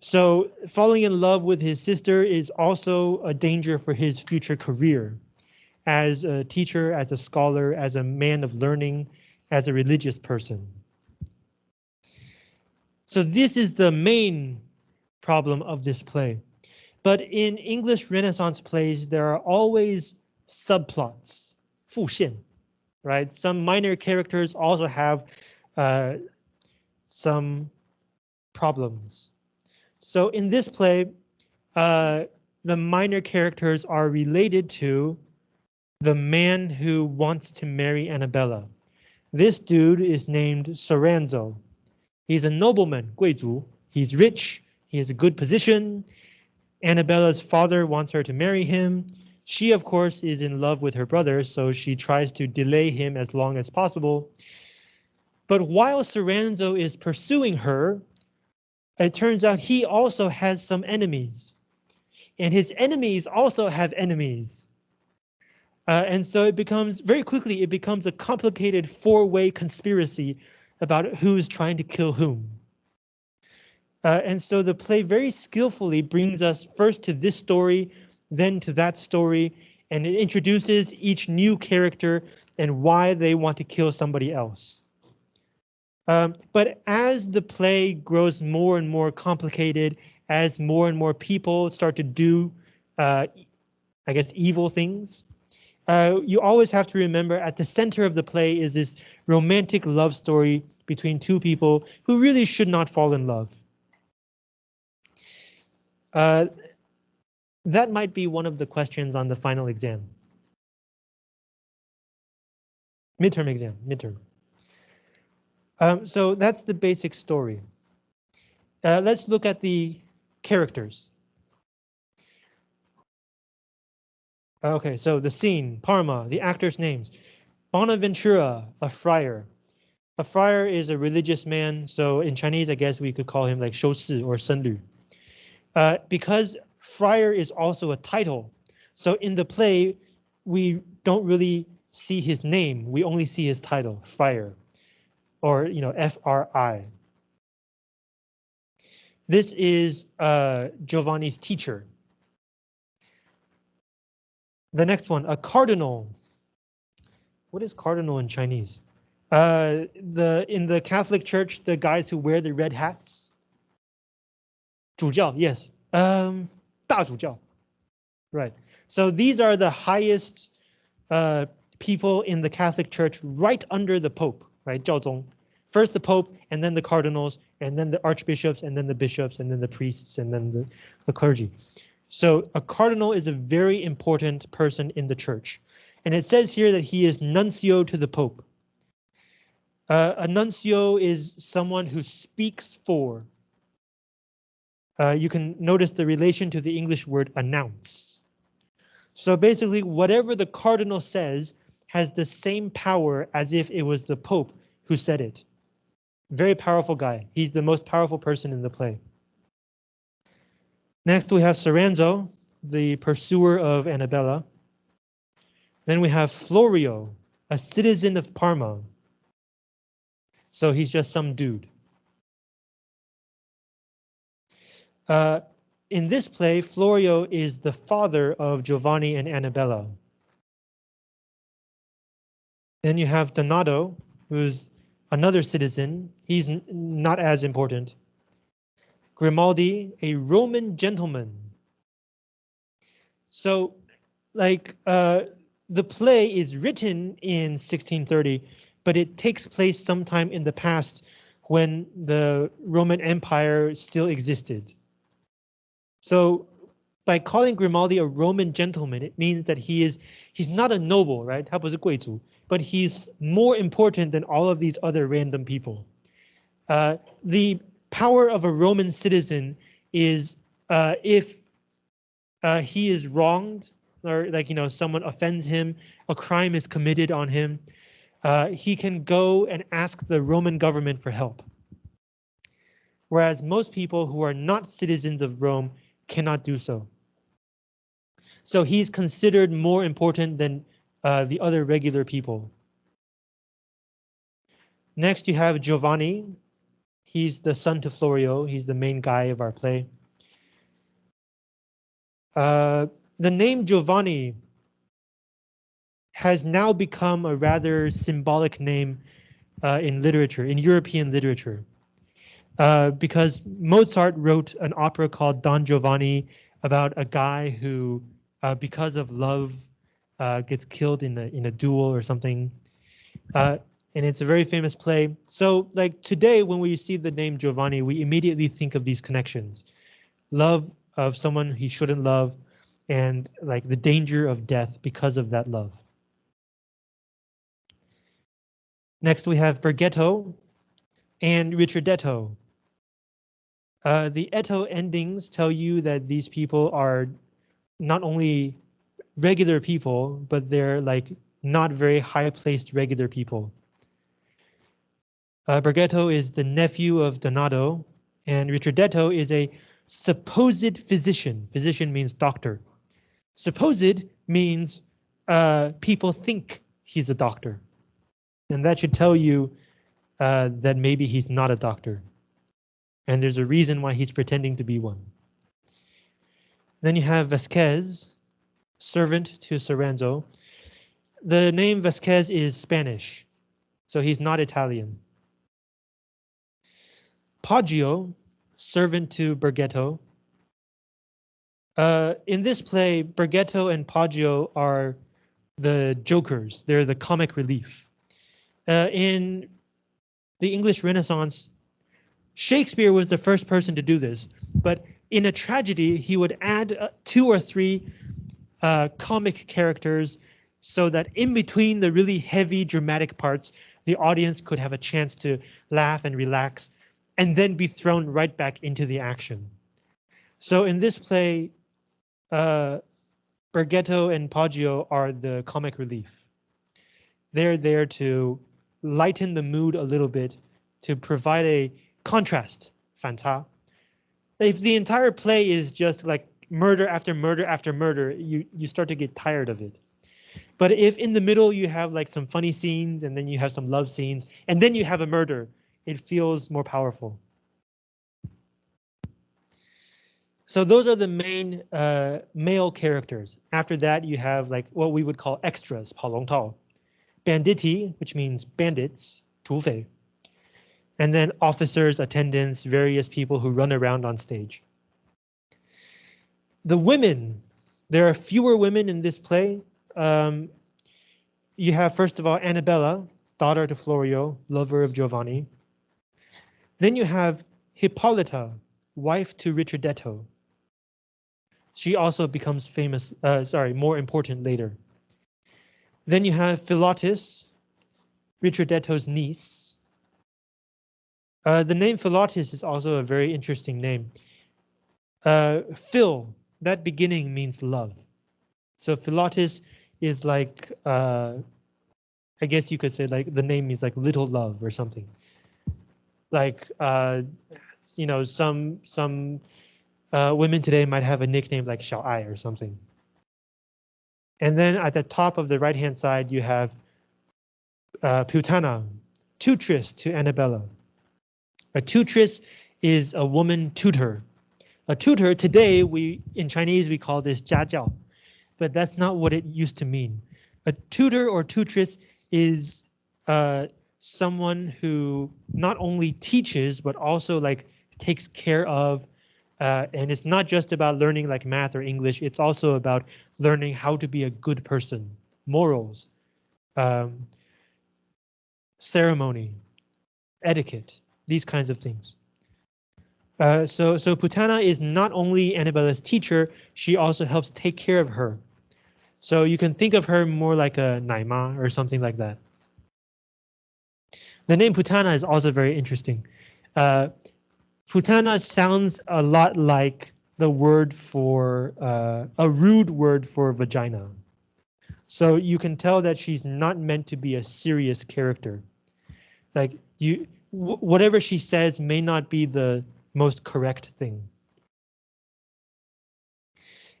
A: So falling in love with his sister is also a danger for his future career as a teacher, as a scholar, as a man of learning, as a religious person. So this is the main problem of this play. But in English Renaissance plays, there are always subplots, 副线, right? Some minor characters also have uh, some problems. So in this play, uh, the minor characters are related to the man who wants to marry Annabella. This dude is named Soranzo. He's a nobleman, 贵族. He's rich, he has a good position. Annabella's father wants her to marry him. She, of course, is in love with her brother, so she tries to delay him as long as possible. But while Soranzo is pursuing her, it turns out he also has some enemies. And his enemies also have enemies. Uh, and so it becomes very quickly, it becomes a complicated four-way conspiracy about who's trying to kill whom. Uh, and so the play very skillfully brings us first to this story, then to that story, and it introduces each new character and why they want to kill somebody else. Um, but as the play grows more and more complicated, as more and more people start to do, uh, I guess, evil things, uh, you always have to remember at the center of the play is this romantic love story between two people who really should not fall in love. Uh, that might be one of the questions on the final exam. Midterm exam, midterm. Um, so that's the basic story. Uh, let's look at the characters. Okay, so the scene, Parma, the actors' names. Bonaventura, a friar. A friar is a religious man, so in Chinese, I guess we could call him like Shou Si or Sen Lu. Uh, because friar is also a title, so in the play, we don't really see his name, we only see his title, friar, or you know, F-R-I. This is uh, Giovanni's teacher. The next one, a cardinal. What is cardinal in Chinese? Uh, the in the Catholic Church, the guys who wear the red hats. 主教, yes. Um, 大主教. Right. So these are the highest uh, people in the Catholic Church right under the Pope, right? 教宗. First the Pope, and then the cardinals, and then the archbishops, and then the bishops, and then the priests, and then the, the clergy. So a cardinal is a very important person in the church. And it says here that he is nuncio to the Pope. Uh, a nuncio is someone who speaks for uh, you can notice the relation to the English word announce. So basically, whatever the cardinal says has the same power as if it was the Pope who said it. Very powerful guy. He's the most powerful person in the play. Next, we have Soranzo, the pursuer of Annabella. Then we have Florio, a citizen of Parma. So he's just some dude. Uh, in this play, Florio is the father of Giovanni and Annabella. Then you have Donato, who's another citizen. He's not as important. Grimaldi, a Roman gentleman. So, like, uh, the play is written in 1630, but it takes place sometime in the past when the Roman Empire still existed. So by calling Grimaldi a Roman gentleman, it means that he is he's not a noble, right? 他不是贵族, but he's more important than all of these other random people. Uh, the power of a Roman citizen is uh, if uh, he is wronged or like, you know, someone offends him, a crime is committed on him, uh, he can go and ask the Roman government for help. Whereas most people who are not citizens of Rome cannot do so. So he's considered more important than uh, the other regular people. Next, you have Giovanni. He's the son to Florio. He's the main guy of our play. Uh, the name Giovanni has now become a rather symbolic name uh, in literature, in European literature. Uh, because Mozart wrote an opera called Don Giovanni about a guy who, uh, because of love, uh, gets killed in a in a duel or something. Uh, and it's a very famous play. So like today, when we see the name Giovanni, we immediately think of these connections. Love of someone he shouldn't love, and like the danger of death because of that love. Next, we have Bergetto and Richardetto. Uh, the Etto endings tell you that these people are not only regular people, but they're like not very high placed regular people. Uh, is the nephew of Donato, and Richardetto is a supposed physician. Physician means doctor. Supposed means uh, people think he's a doctor. And that should tell you uh, that maybe he's not a doctor. And there's a reason why he's pretending to be one. Then you have Vasquez, servant to Soranzo. The name Vasquez is Spanish, so he's not Italian. Poggio, servant to Bergetto. Uh, in this play, Bergetto and Poggio are the jokers. They're the comic relief. Uh, in the English Renaissance, Shakespeare was the first person to do this, but in a tragedy, he would add uh, two or three uh, comic characters so that in between the really heavy dramatic parts, the audience could have a chance to laugh and relax and then be thrown right back into the action. So in this play, uh, and Poggio are the comic relief. They're there to lighten the mood a little bit, to provide a contrast, 反差. If the entire play is just like murder after murder after murder, you, you start to get tired of it. But if in the middle you have like some funny scenes and then you have some love scenes and then you have a murder, it feels more powerful. So those are the main uh, male characters. After that, you have like what we would call extras, 跑龙套, banditti, which means bandits, 土匪, and then officers, attendants, various people who run around on stage. The women, there are fewer women in this play. Um, you have, first of all, Annabella, daughter to Florio, lover of Giovanni. Then you have Hippolyta, wife to Richardetto. She also becomes famous, uh, sorry, more important later. Then you have Philotis, Richardetto's niece. Uh, the name Philotis is also a very interesting name. Uh, Phil, that beginning means love. So Philotis is like, uh, I guess you could say like the name means like little love or something like uh, you know some some uh, women today might have a nickname like Xiao Ai or something. And then at the top of the right hand side you have uh, Putana, tutress to Annabella. A tutress is a woman tutor. A tutor today we in Chinese we call this 家教, but that's not what it used to mean. A tutor or tutress is uh, someone who not only teaches, but also like takes care of. Uh, and it's not just about learning like math or English. It's also about learning how to be a good person, morals, um, ceremony, etiquette, these kinds of things. Uh, so, so Putana is not only Annabella's teacher, she also helps take care of her. So you can think of her more like a Naima or something like that. The name Putana is also very interesting. Uh, Putana sounds a lot like the word for uh, a rude word for vagina. So you can tell that she's not meant to be a serious character. Like you, whatever she says may not be the most correct thing.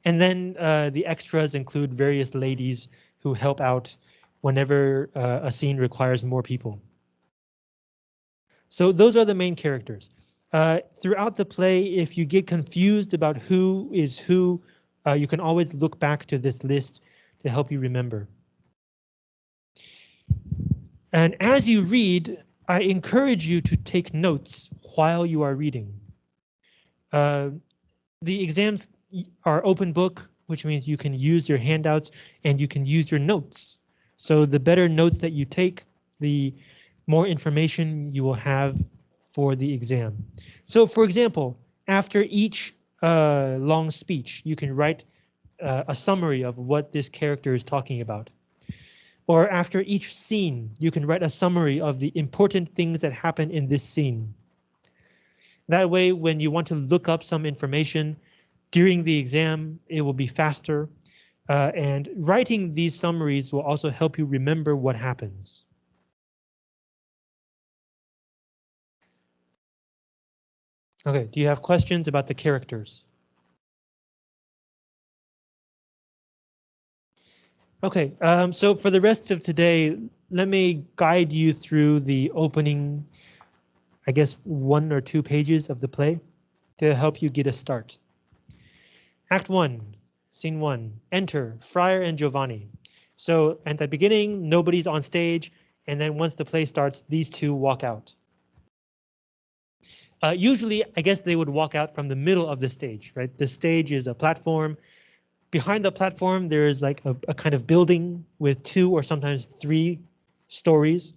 A: And then uh, the extras include various ladies who help out whenever uh, a scene requires more people. So those are the main characters. Uh, throughout the play, if you get confused about who is who, uh, you can always look back to this list to help you remember. And as you read, I encourage you to take notes while you are reading. Uh, the exams are open book, which means you can use your handouts and you can use your notes. So the better notes that you take, the more information you will have for the exam. So for example, after each uh, long speech, you can write uh, a summary of what this character is talking about. Or after each scene, you can write a summary of the important things that happen in this scene. That way, when you want to look up some information during the exam, it will be faster. Uh, and writing these summaries will also help you remember what happens. Okay, do you have questions about the characters? Okay, um, so for the rest of today, let me guide you through the opening, I guess, one or two pages of the play to help you get a start. Act one, scene one, enter Friar and Giovanni. So at the beginning, nobody's on stage, and then once the play starts, these two walk out. Uh, usually, I guess they would walk out from the middle of the stage, right? The stage is a platform. Behind the platform, there's like a, a kind of building with two or sometimes three stories.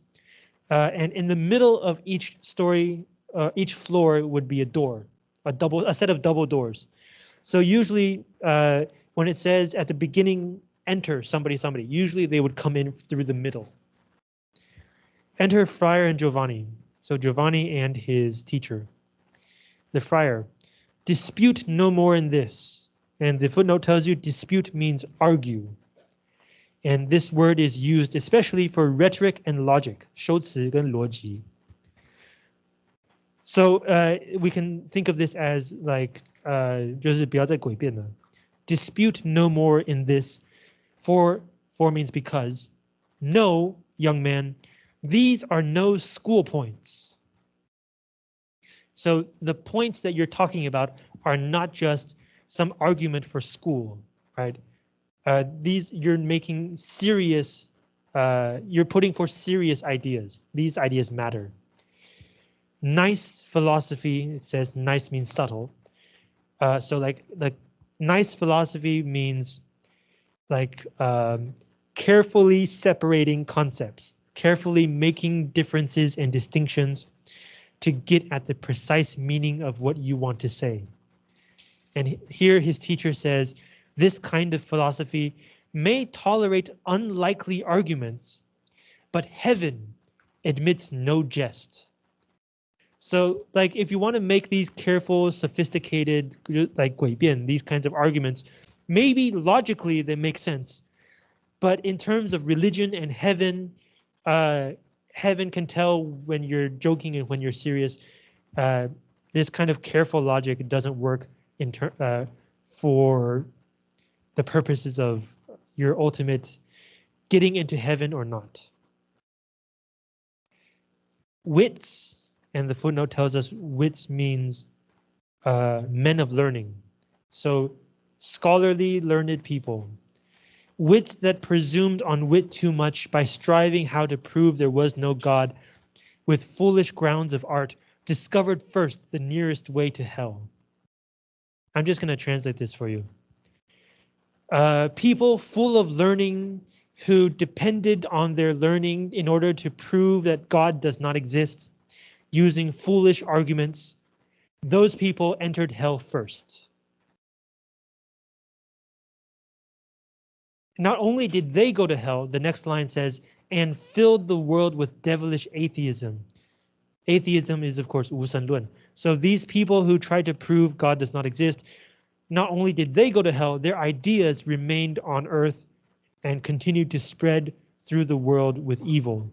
A: Uh, and in the middle of each story, uh, each floor would be a door, a double, a set of double doors. So usually uh, when it says at the beginning, enter somebody, somebody, usually they would come in through the middle. Enter Friar and Giovanni. So Giovanni and his teacher the friar. Dispute no more in this. And the footnote tells you dispute means argue. And this word is used especially for rhetoric and logic, 修辞跟逻辑. So uh, we can think of this as like uh, Dispute no more in this. For for means because. No, young man, these are no school points. So the points that you're talking about are not just some argument for school, right? Uh, these you're making serious, uh, you're putting for serious ideas. These ideas matter. Nice philosophy, it says nice means subtle. Uh, so like like nice philosophy means like um, carefully separating concepts, carefully making differences and distinctions to get at the precise meaning of what you want to say. And here his teacher says, this kind of philosophy may tolerate unlikely arguments, but heaven admits no jest. So like if you want to make these careful, sophisticated, like 诡辩, these kinds of arguments, maybe logically they make sense. But in terms of religion and heaven, uh, heaven can tell when you're joking and when you're serious. Uh, this kind of careful logic doesn't work in uh, for the purposes of your ultimate getting into heaven or not. Wits, and the footnote tells us wits means uh, men of learning. So scholarly, learned people wits that presumed on wit too much by striving how to prove there was no God, with foolish grounds of art, discovered first the nearest way to hell. I'm just going to translate this for you. Uh, people full of learning who depended on their learning in order to prove that God does not exist, using foolish arguments, those people entered hell first. Not only did they go to hell, the next line says, and filled the world with devilish atheism. Atheism is, of course, 无神论. so these people who tried to prove God does not exist, not only did they go to hell, their ideas remained on earth and continued to spread through the world with evil.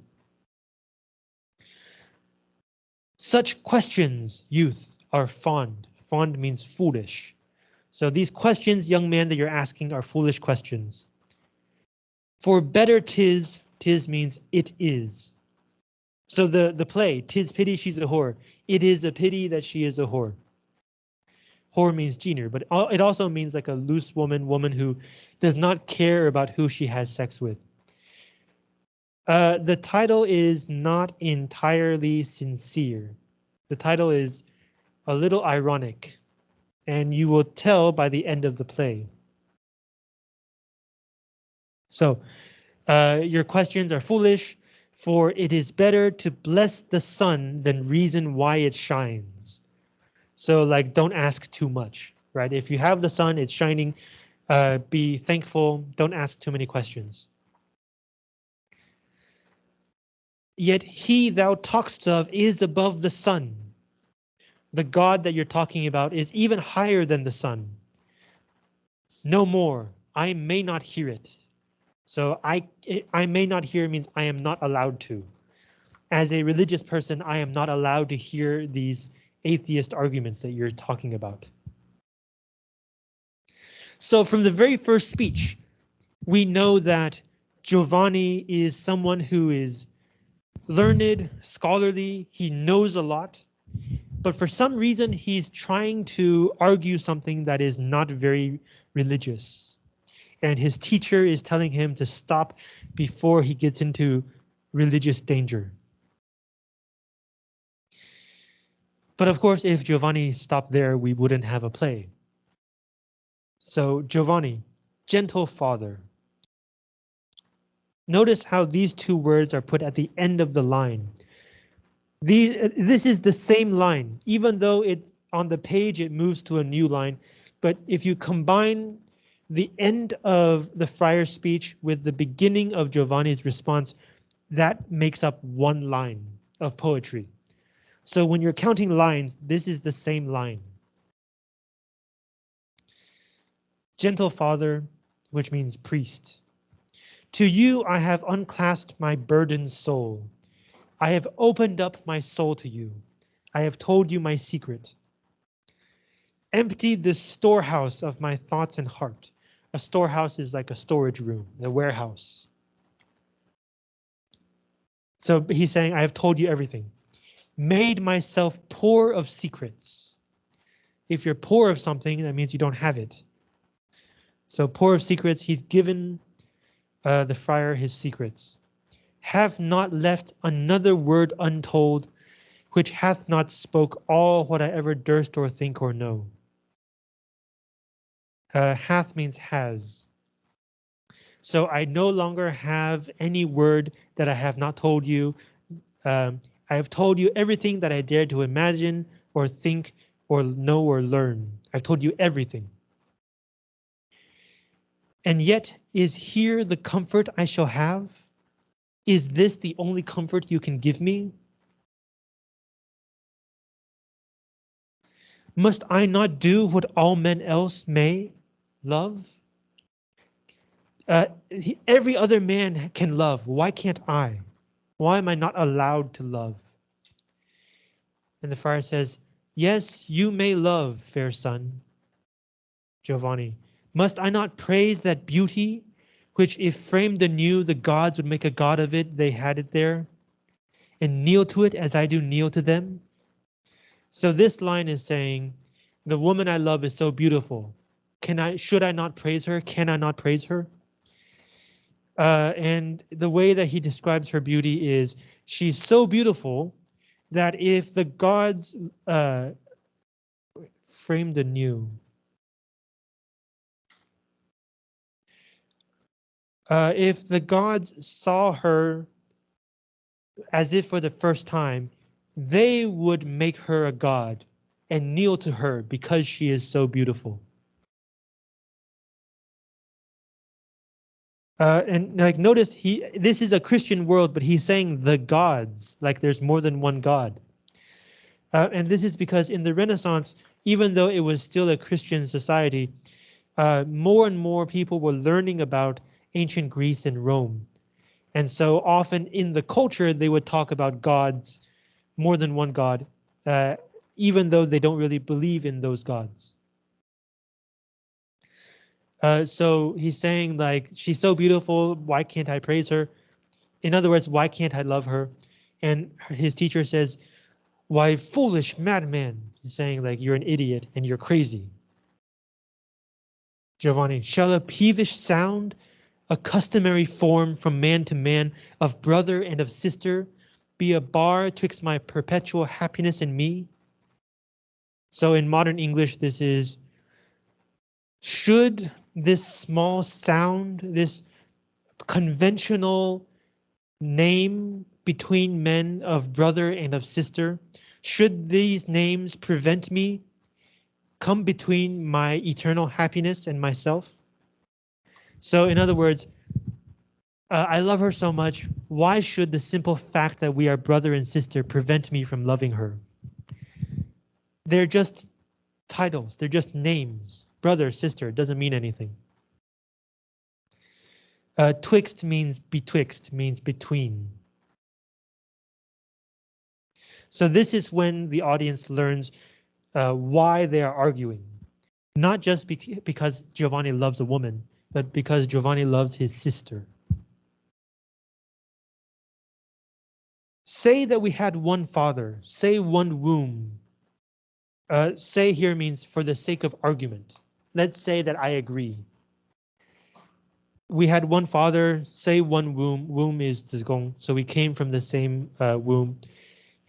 A: Such questions, youth, are fond. Fond means foolish. So these questions, young man, that you're asking are foolish questions. For better tis, tis means it is. So the, the play, tis pity she's a whore. It is a pity that she is a whore. Whore means junior, but it also means like a loose woman, woman who does not care about who she has sex with. Uh, the title is not entirely sincere. The title is a little ironic, and you will tell by the end of the play. So, uh, your questions are foolish, for it is better to bless the sun than reason why it shines. So like, don't ask too much, right? If you have the sun, it's shining, uh, be thankful, don't ask too many questions. Yet he thou talkst of is above the sun. The God that you're talking about is even higher than the sun. No more, I may not hear it. So I, I may not hear means I am not allowed to. As a religious person, I am not allowed to hear these atheist arguments that you're talking about. So from the very first speech, we know that Giovanni is someone who is learned, scholarly, he knows a lot, but for some reason he's trying to argue something that is not very religious and his teacher is telling him to stop before he gets into religious danger. But of course, if Giovanni stopped there, we wouldn't have a play. So Giovanni, gentle father. Notice how these two words are put at the end of the line. These, this is the same line, even though it on the page it moves to a new line. But if you combine the end of the friar's speech with the beginning of Giovanni's response, that makes up one line of poetry. So when you're counting lines, this is the same line. Gentle Father, which means priest. To you I have unclasped my burdened soul. I have opened up my soul to you. I have told you my secret. Empty the storehouse of my thoughts and heart. A storehouse is like a storage room, a warehouse. So he's saying, I have told you everything. Made myself poor of secrets. If you're poor of something, that means you don't have it. So poor of secrets, he's given uh, the friar his secrets. Have not left another word untold, which hath not spoke all what I ever durst or think or know. Uh, hath means has. So I no longer have any word that I have not told you. Um, I have told you everything that I dared to imagine or think or know or learn. I've told you everything. And yet, is here the comfort I shall have? Is this the only comfort you can give me? Must I not do what all men else may? Love? Uh, he, every other man can love. Why can't I? Why am I not allowed to love? And the friar says, Yes, you may love, fair son. Giovanni, must I not praise that beauty, which if framed anew, the gods would make a god of it, they had it there, and kneel to it as I do kneel to them? So this line is saying, the woman I love is so beautiful. Can I, should I not praise her? Can I not praise her? Uh, and the way that he describes her beauty is she's so beautiful that if the gods uh, framed anew, uh, if the gods saw her as if for the first time, they would make her a god and kneel to her because she is so beautiful. Uh, and like notice he this is a Christian world, but he's saying the gods, like there's more than one God. Uh, and this is because in the Renaissance, even though it was still a Christian society, uh, more and more people were learning about ancient Greece and Rome. And so often in the culture, they would talk about gods, more than one god, uh, even though they don't really believe in those gods. Uh, so he's saying like, she's so beautiful, why can't I praise her? In other words, why can't I love her? And his teacher says, why foolish madman? He's saying like, you're an idiot and you're crazy. Giovanni, shall a peevish sound a customary form from man to man of brother and of sister, be a bar twixt my perpetual happiness and me? So in modern English, this is, should this small sound, this conventional name between men of brother and of sister, should these names prevent me come between my eternal happiness and myself? So in other words, uh, I love her so much. Why should the simple fact that we are brother and sister prevent me from loving her? They're just titles. They're just names. Brother, sister, doesn't mean anything. Uh, twixt means betwixt, means between. So this is when the audience learns uh, why they are arguing. Not just because Giovanni loves a woman, but because Giovanni loves his sister. Say that we had one father, say one womb. Uh, say here means for the sake of argument. Let's say that I agree. We had one father, say one womb, womb is zigong, so we came from the same uh, womb.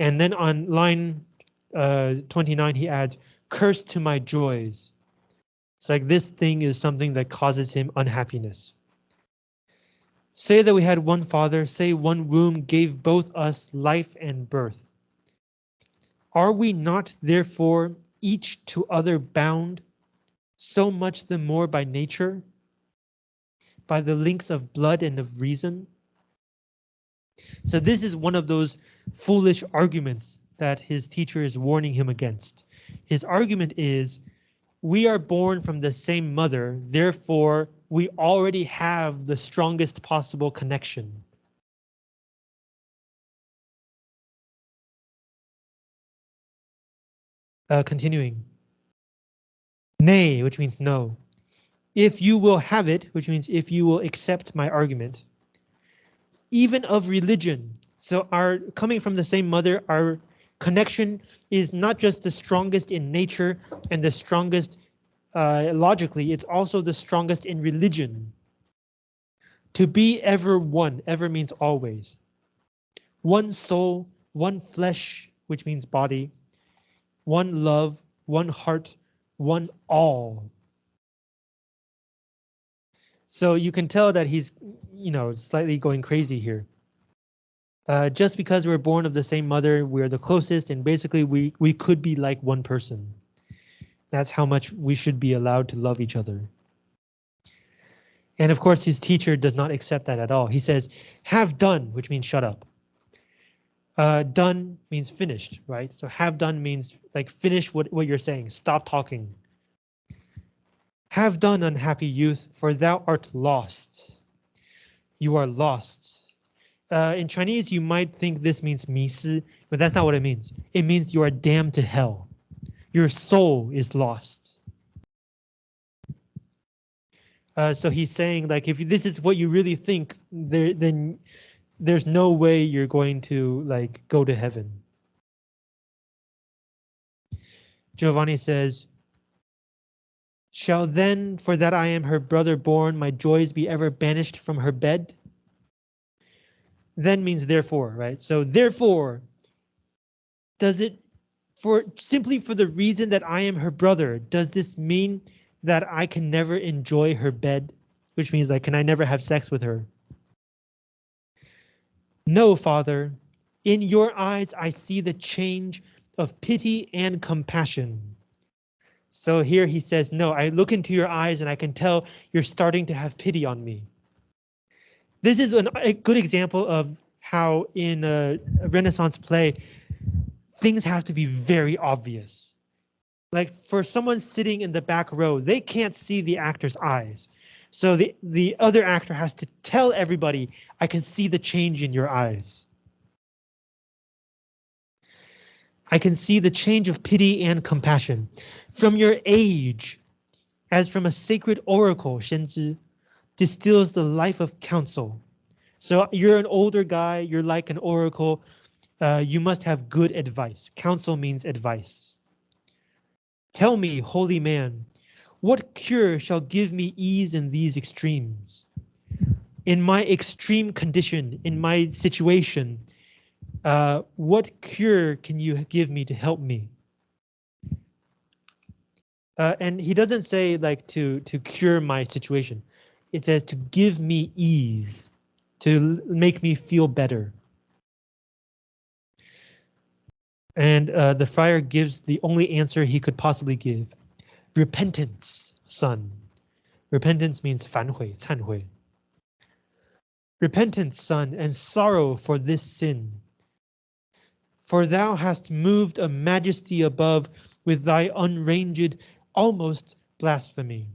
A: And then on line uh, 29, he adds, curse to my joys. It's like this thing is something that causes him unhappiness. Say that we had one father, say one womb gave both us life and birth. Are we not therefore each to other bound, so much the more by nature, by the links of blood and of reason? So this is one of those foolish arguments that his teacher is warning him against. His argument is, we are born from the same mother, therefore we already have the strongest possible connection. Uh, continuing. Nay, which means no. If you will have it, which means if you will accept my argument. Even of religion. So our coming from the same mother, our connection is not just the strongest in nature and the strongest uh, logically, it's also the strongest in religion. To be ever one, ever means always. One soul, one flesh, which means body, one love, one heart, one all. So you can tell that he's, you know, slightly going crazy here. Uh, just because we're born of the same mother, we're the closest, and basically we we could be like one person. That's how much we should be allowed to love each other. And of course, his teacher does not accept that at all. He says, have done, which means shut up. Uh, done means finished, right? So have done means like finish what, what you're saying, stop talking. Have done, unhappy youth, for thou art lost. You are lost uh, in Chinese, you might think this means 迷失, but that's not what it means. It means you are damned to hell. Your soul is lost. Uh, so he's saying like if this is what you really think, there then there's no way you're going to like go to heaven. Giovanni says, Shall then, for that I am her brother born, my joys be ever banished from her bed? then means therefore, right? So therefore, does it for simply for the reason that I am her brother, does this mean that I can never enjoy her bed? Which means like, can I never have sex with her? No, father, in your eyes I see the change of pity and compassion. So here he says, no, I look into your eyes and I can tell you're starting to have pity on me. This is an, a good example of how in a, a Renaissance play, things have to be very obvious. Like for someone sitting in the back row, they can't see the actor's eyes. So the, the other actor has to tell everybody, I can see the change in your eyes. I can see the change of pity and compassion. From your age, as from a sacred oracle, Shenzi, distills the life of counsel. So you're an older guy, you're like an oracle. Uh, you must have good advice. Counsel means advice. Tell me, holy man, what cure shall give me ease in these extremes? in my extreme condition, in my situation, uh, what cure can you give me to help me? Uh, and he doesn't say like to to cure my situation. It says to give me ease, to make me feel better. And uh, the friar gives the only answer he could possibly give Repentance, son. Repentance means 反悔,忏悔. Repentance, son, and sorrow for this sin. For thou hast moved a majesty above with thy unranged, almost blasphemy.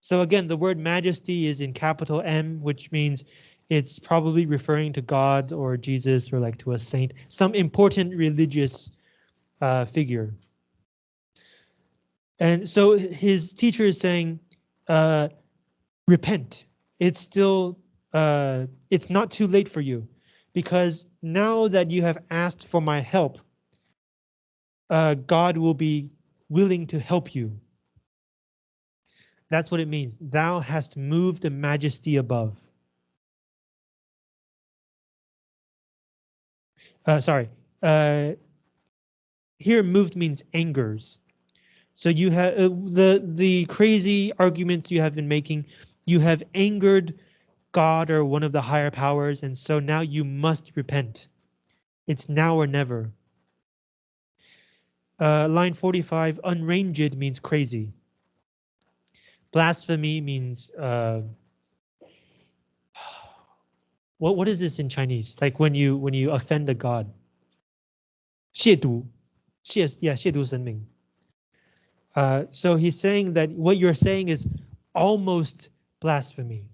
A: So again, the word majesty is in capital M, which means it's probably referring to God or Jesus or like to a saint, some important religious uh, figure. And so his teacher is saying, uh, repent. It's still, uh, it's not too late for you because now that you have asked for my help, uh, God will be willing to help you. That's what it means. Thou hast moved the majesty above. uh, sorry, uh, here moved means angers. So you have uh, the the crazy arguments you have been making. You have angered God or one of the higher powers, and so now you must repent. It's now or never. Uh, line 45, unranged means crazy. Blasphemy means uh, *sighs* what what is this in Chinese? Like when you when you offend a god. 亵渎,亵 yeah, 亵渎神明. Uh, so he's saying that what you're saying is almost blasphemy.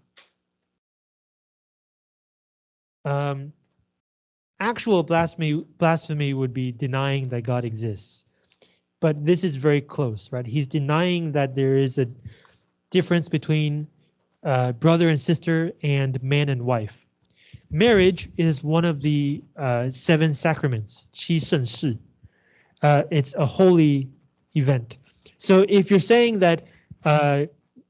A: Um, actual blasphemy blasphemy would be denying that God exists. But this is very close, right? He's denying that there is a difference between uh, brother and sister and man and wife. Marriage is one of the uh, seven sacraments, qi uh, It's a holy event. So if you're saying that uh,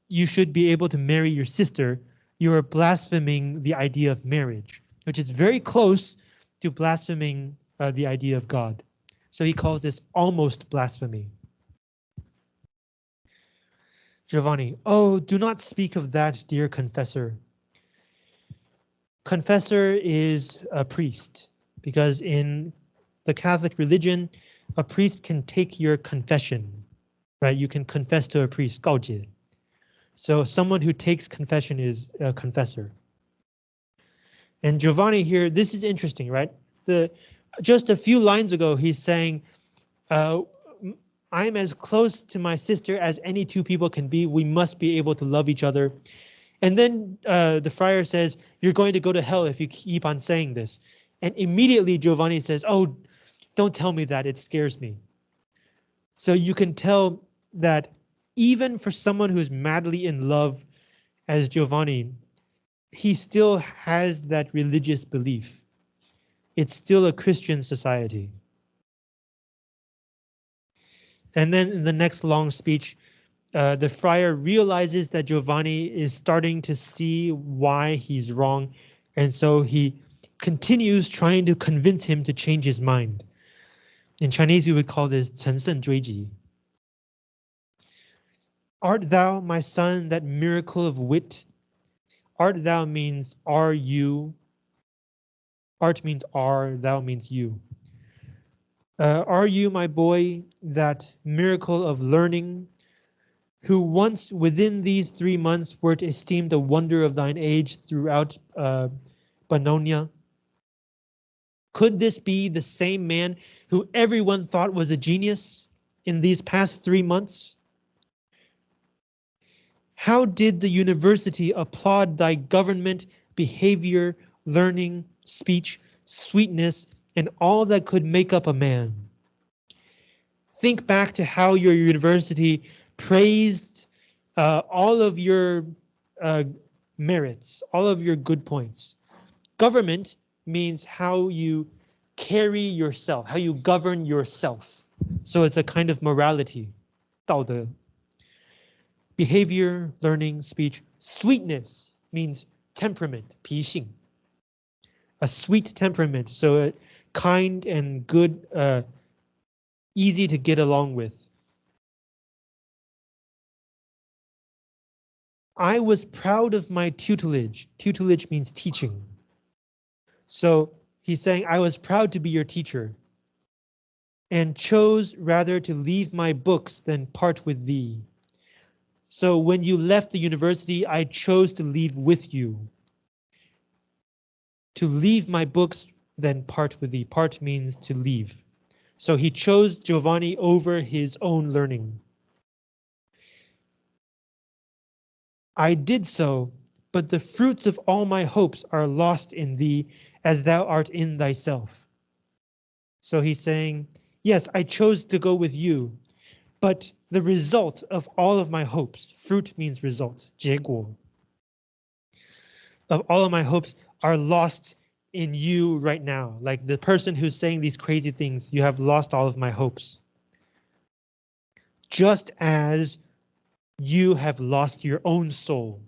A: you should be able to marry your sister, you are blaspheming the idea of marriage, which is very close to blaspheming uh, the idea of God. So he calls this almost blasphemy. Giovanni, oh, do not speak of that, dear confessor confessor is a priest because in the Catholic religion, a priest can take your confession, right? You can confess to a priest, 告解. So someone who takes confession is a confessor. And Giovanni here, this is interesting, right? The just a few lines ago, he's saying, uh, I'm as close to my sister as any two people can be. We must be able to love each other. And then uh, the friar says, you're going to go to hell if you keep on saying this. And immediately Giovanni says, oh, don't tell me that, it scares me. So you can tell that even for someone who's madly in love as Giovanni, he still has that religious belief. It's still a Christian society. And then in the next long speech, uh, the friar realizes that Giovanni is starting to see why he's wrong, and so he continues trying to convince him to change his mind. In Chinese, we would call this 乘胜追击. Art thou, my son, that miracle of wit? Art thou means are you. Art means are, thou means you. Uh, are you, my boy, that miracle of learning, who once within these three months wert esteemed a wonder of thine age throughout uh? Could this be the same man who everyone thought was a genius in these past three months? How did the university applaud thy government, behavior, learning, speech, sweetness, and all that could make up a man? Think back to how your university praised uh, all of your uh, merits, all of your good points. Government means how you carry yourself, how you govern yourself. So it's a kind of morality, 道德. Behavior, learning, speech. Sweetness means temperament, 脾性. A sweet temperament, so a kind and good, uh, easy to get along with. I was proud of my tutelage. Tutelage means teaching. So he's saying, I was proud to be your teacher and chose rather to leave my books than part with thee. So when you left the university, I chose to leave with you. To leave my books then part with thee. Part means to leave. So he chose Giovanni over his own learning. I did so, but the fruits of all my hopes are lost in thee as thou art in thyself. So he's saying, yes, I chose to go with you, but the result of all of my hopes, fruit means result, 结果, of all of my hopes are lost in you right now. Like the person who's saying these crazy things, you have lost all of my hopes. Just as you have lost your own soul.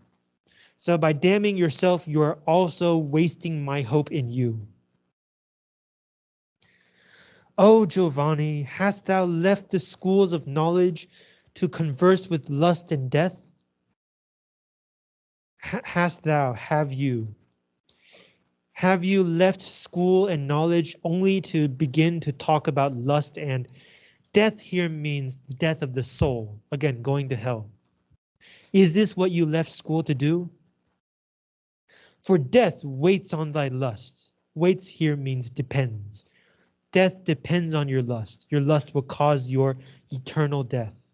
A: So by damning yourself, you are also wasting my hope in you. O Giovanni, hast thou left the schools of knowledge to converse with lust and death? H hast thou, have you? Have you left school and knowledge only to begin to talk about lust and death here means the death of the soul, again, going to hell. Is this what you left school to do? For death waits on thy lust. Waits here means depends. Death depends on your lust. Your lust will cause your eternal death.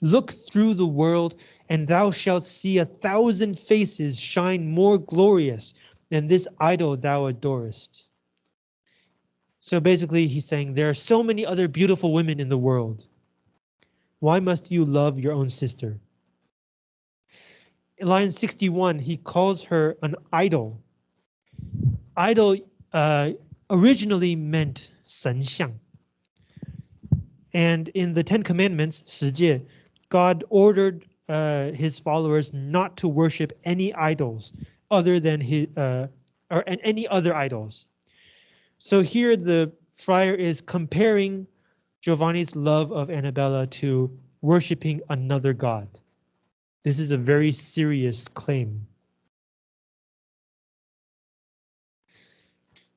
A: Look through the world, and thou shalt see a thousand faces shine more glorious than this idol thou adorest. So basically, he's saying there are so many other beautiful women in the world. Why must you love your own sister? In line 61, he calls her an idol idol uh, originally meant 神像. And in the Ten Commandments, 十诫, God ordered uh, his followers not to worship any idols other than his uh, or any other idols. So here the friar is comparing Giovanni's love of Annabella to worshiping another god. This is a very serious claim.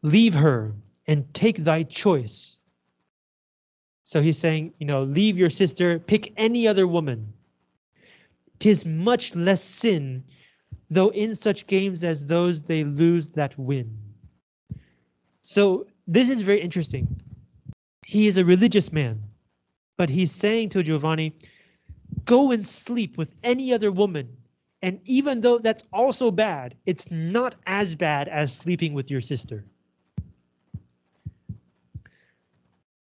A: Leave her and take thy choice. So he's saying, you know, leave your sister, pick any other woman. Tis much less sin, though in such games as those they lose that win. So this is very interesting. He is a religious man, but he's saying to Giovanni, go and sleep with any other woman. And even though that's also bad, it's not as bad as sleeping with your sister.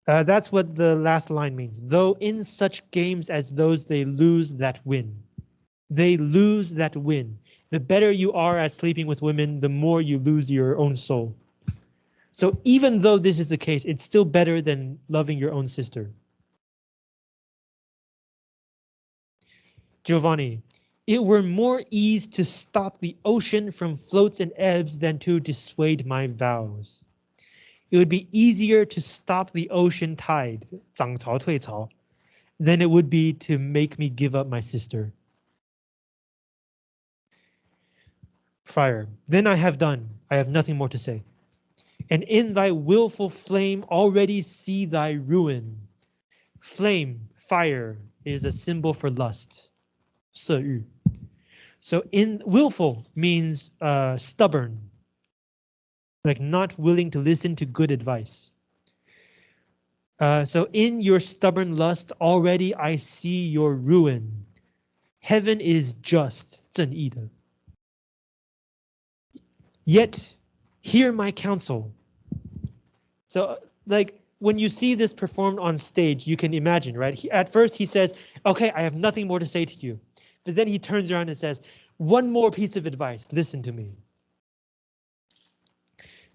A: Uh, that's what the last line means. Though in such games as those they lose that win. They lose that win. The better you are at sleeping with women, the more you lose your own soul. So even though this is the case, it's still better than loving your own sister. Giovanni, it were more ease to stop the ocean from floats and ebbs than to dissuade my vows it would be easier to stop the ocean tide, 涨潮退潮, than it would be to make me give up my sister. Friar, then I have done, I have nothing more to say. And in thy willful flame already see thy ruin. Flame, fire, is a symbol for lust. 色欲. So in willful means uh, stubborn, like not willing to listen to good advice. Uh, so in your stubborn lust, already I see your ruin. Heaven is just, 正义的. Yet, hear my counsel. So, like, when you see this performed on stage, you can imagine, right? He, at first he says, okay, I have nothing more to say to you. But then he turns around and says, one more piece of advice, listen to me.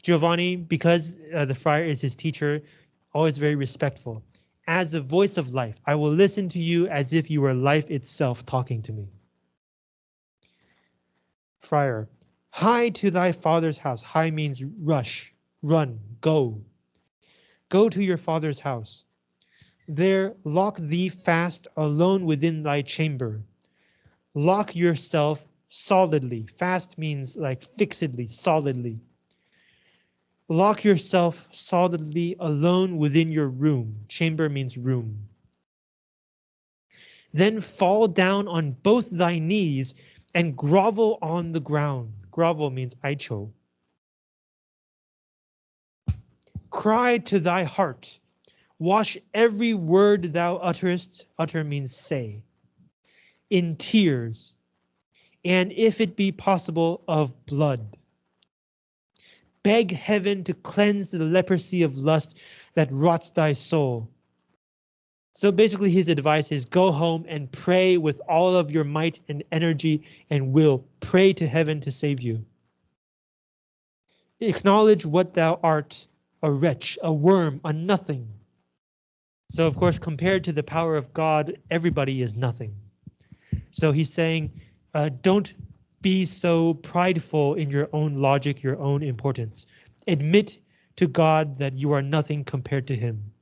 A: Giovanni, because uh, the friar is his teacher, always very respectful. As a voice of life, I will listen to you as if you were life itself talking to me. friar, Hie to thy father's house. Hie means rush, run, go. Go to your father's house. There lock thee fast alone within thy chamber. Lock yourself solidly. Fast means like fixedly, solidly. Lock yourself solidly alone within your room. Chamber means room. Then fall down on both thy knees and grovel on the ground. Grovel means aicho. Cry to thy heart. Wash every word thou utterest. Utter means say. In tears. And if it be possible, of blood. Beg heaven to cleanse the leprosy of lust that rots thy soul so basically his advice is go home and pray with all of your might and energy and will. Pray to heaven to save you. Acknowledge what thou art, a wretch, a worm, a nothing. So of course, compared to the power of God, everybody is nothing. So he's saying, uh, don't be so prideful in your own logic, your own importance. Admit to God that you are nothing compared to him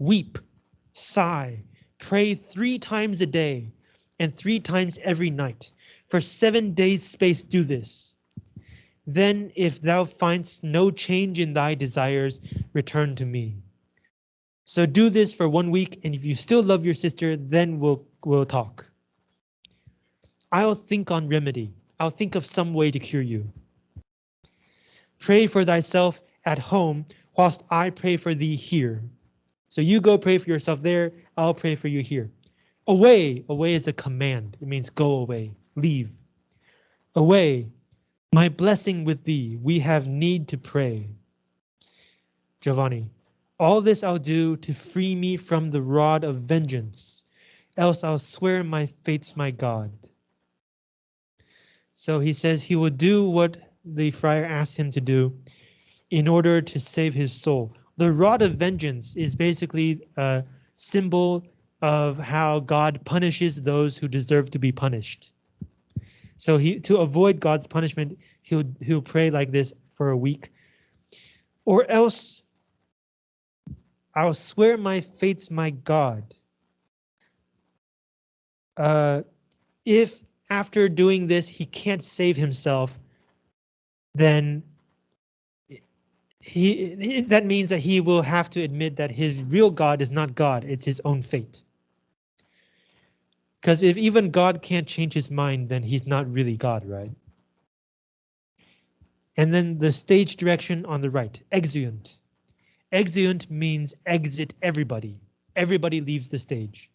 A: weep, sigh, pray three times a day and three times every night. For seven days space do this. Then if thou findst no change in thy desires, return to me. So do this for one week, and if you still love your sister, then we'll, we'll talk. I'll think on remedy. I'll think of some way to cure you. Pray for thyself at home, whilst I pray for thee here. So you go pray for yourself there. I'll pray for you here. Away. Away is a command. It means go away. Leave. Away. My blessing with thee. We have need to pray. Giovanni. All this I'll do to free me from the rod of vengeance. Else I'll swear my fate's my God. So he says he will do what the friar asks him to do in order to save his soul the rod of vengeance is basically a symbol of how God punishes those who deserve to be punished. So he to avoid God's punishment, he'll he'll pray like this for a week. Or else I'll swear my fate's my God. Uh, if after doing this he can't save himself, then he that means that he will have to admit that his real God is not God, it's his own fate. Because if even God can't change his mind, then he's not really God, right? And then the stage direction on the right, exeunt. Exeunt means exit everybody. Everybody leaves the stage.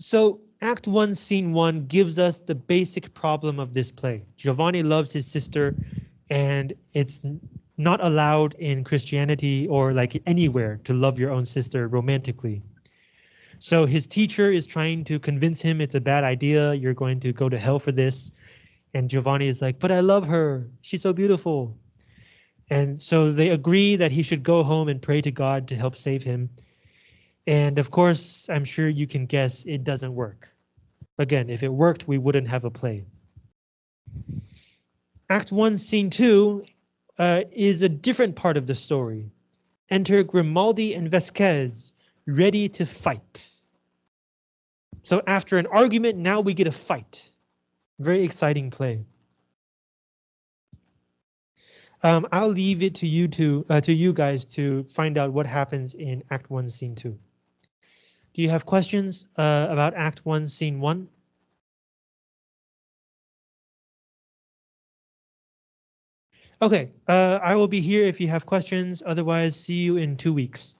A: So Act 1, Scene 1 gives us the basic problem of this play. Giovanni loves his sister, and it's not allowed in Christianity or like anywhere to love your own sister romantically. So his teacher is trying to convince him it's a bad idea, you're going to go to hell for this. And Giovanni is like, but I love her, she's so beautiful. And so they agree that he should go home and pray to God to help save him. And of course, I'm sure you can guess it doesn't work. Again, if it worked, we wouldn't have a play. Act 1, Scene 2 uh, is a different part of the story. Enter Grimaldi and Vasquez, ready to fight. So after an argument, now we get a fight. Very exciting play. Um, I'll leave it to you to uh, to you guys to find out what happens in Act 1, Scene 2. Do you have questions uh, about Act 1, Scene 1? Okay, uh, I will be here if you have questions. Otherwise, see you in two weeks.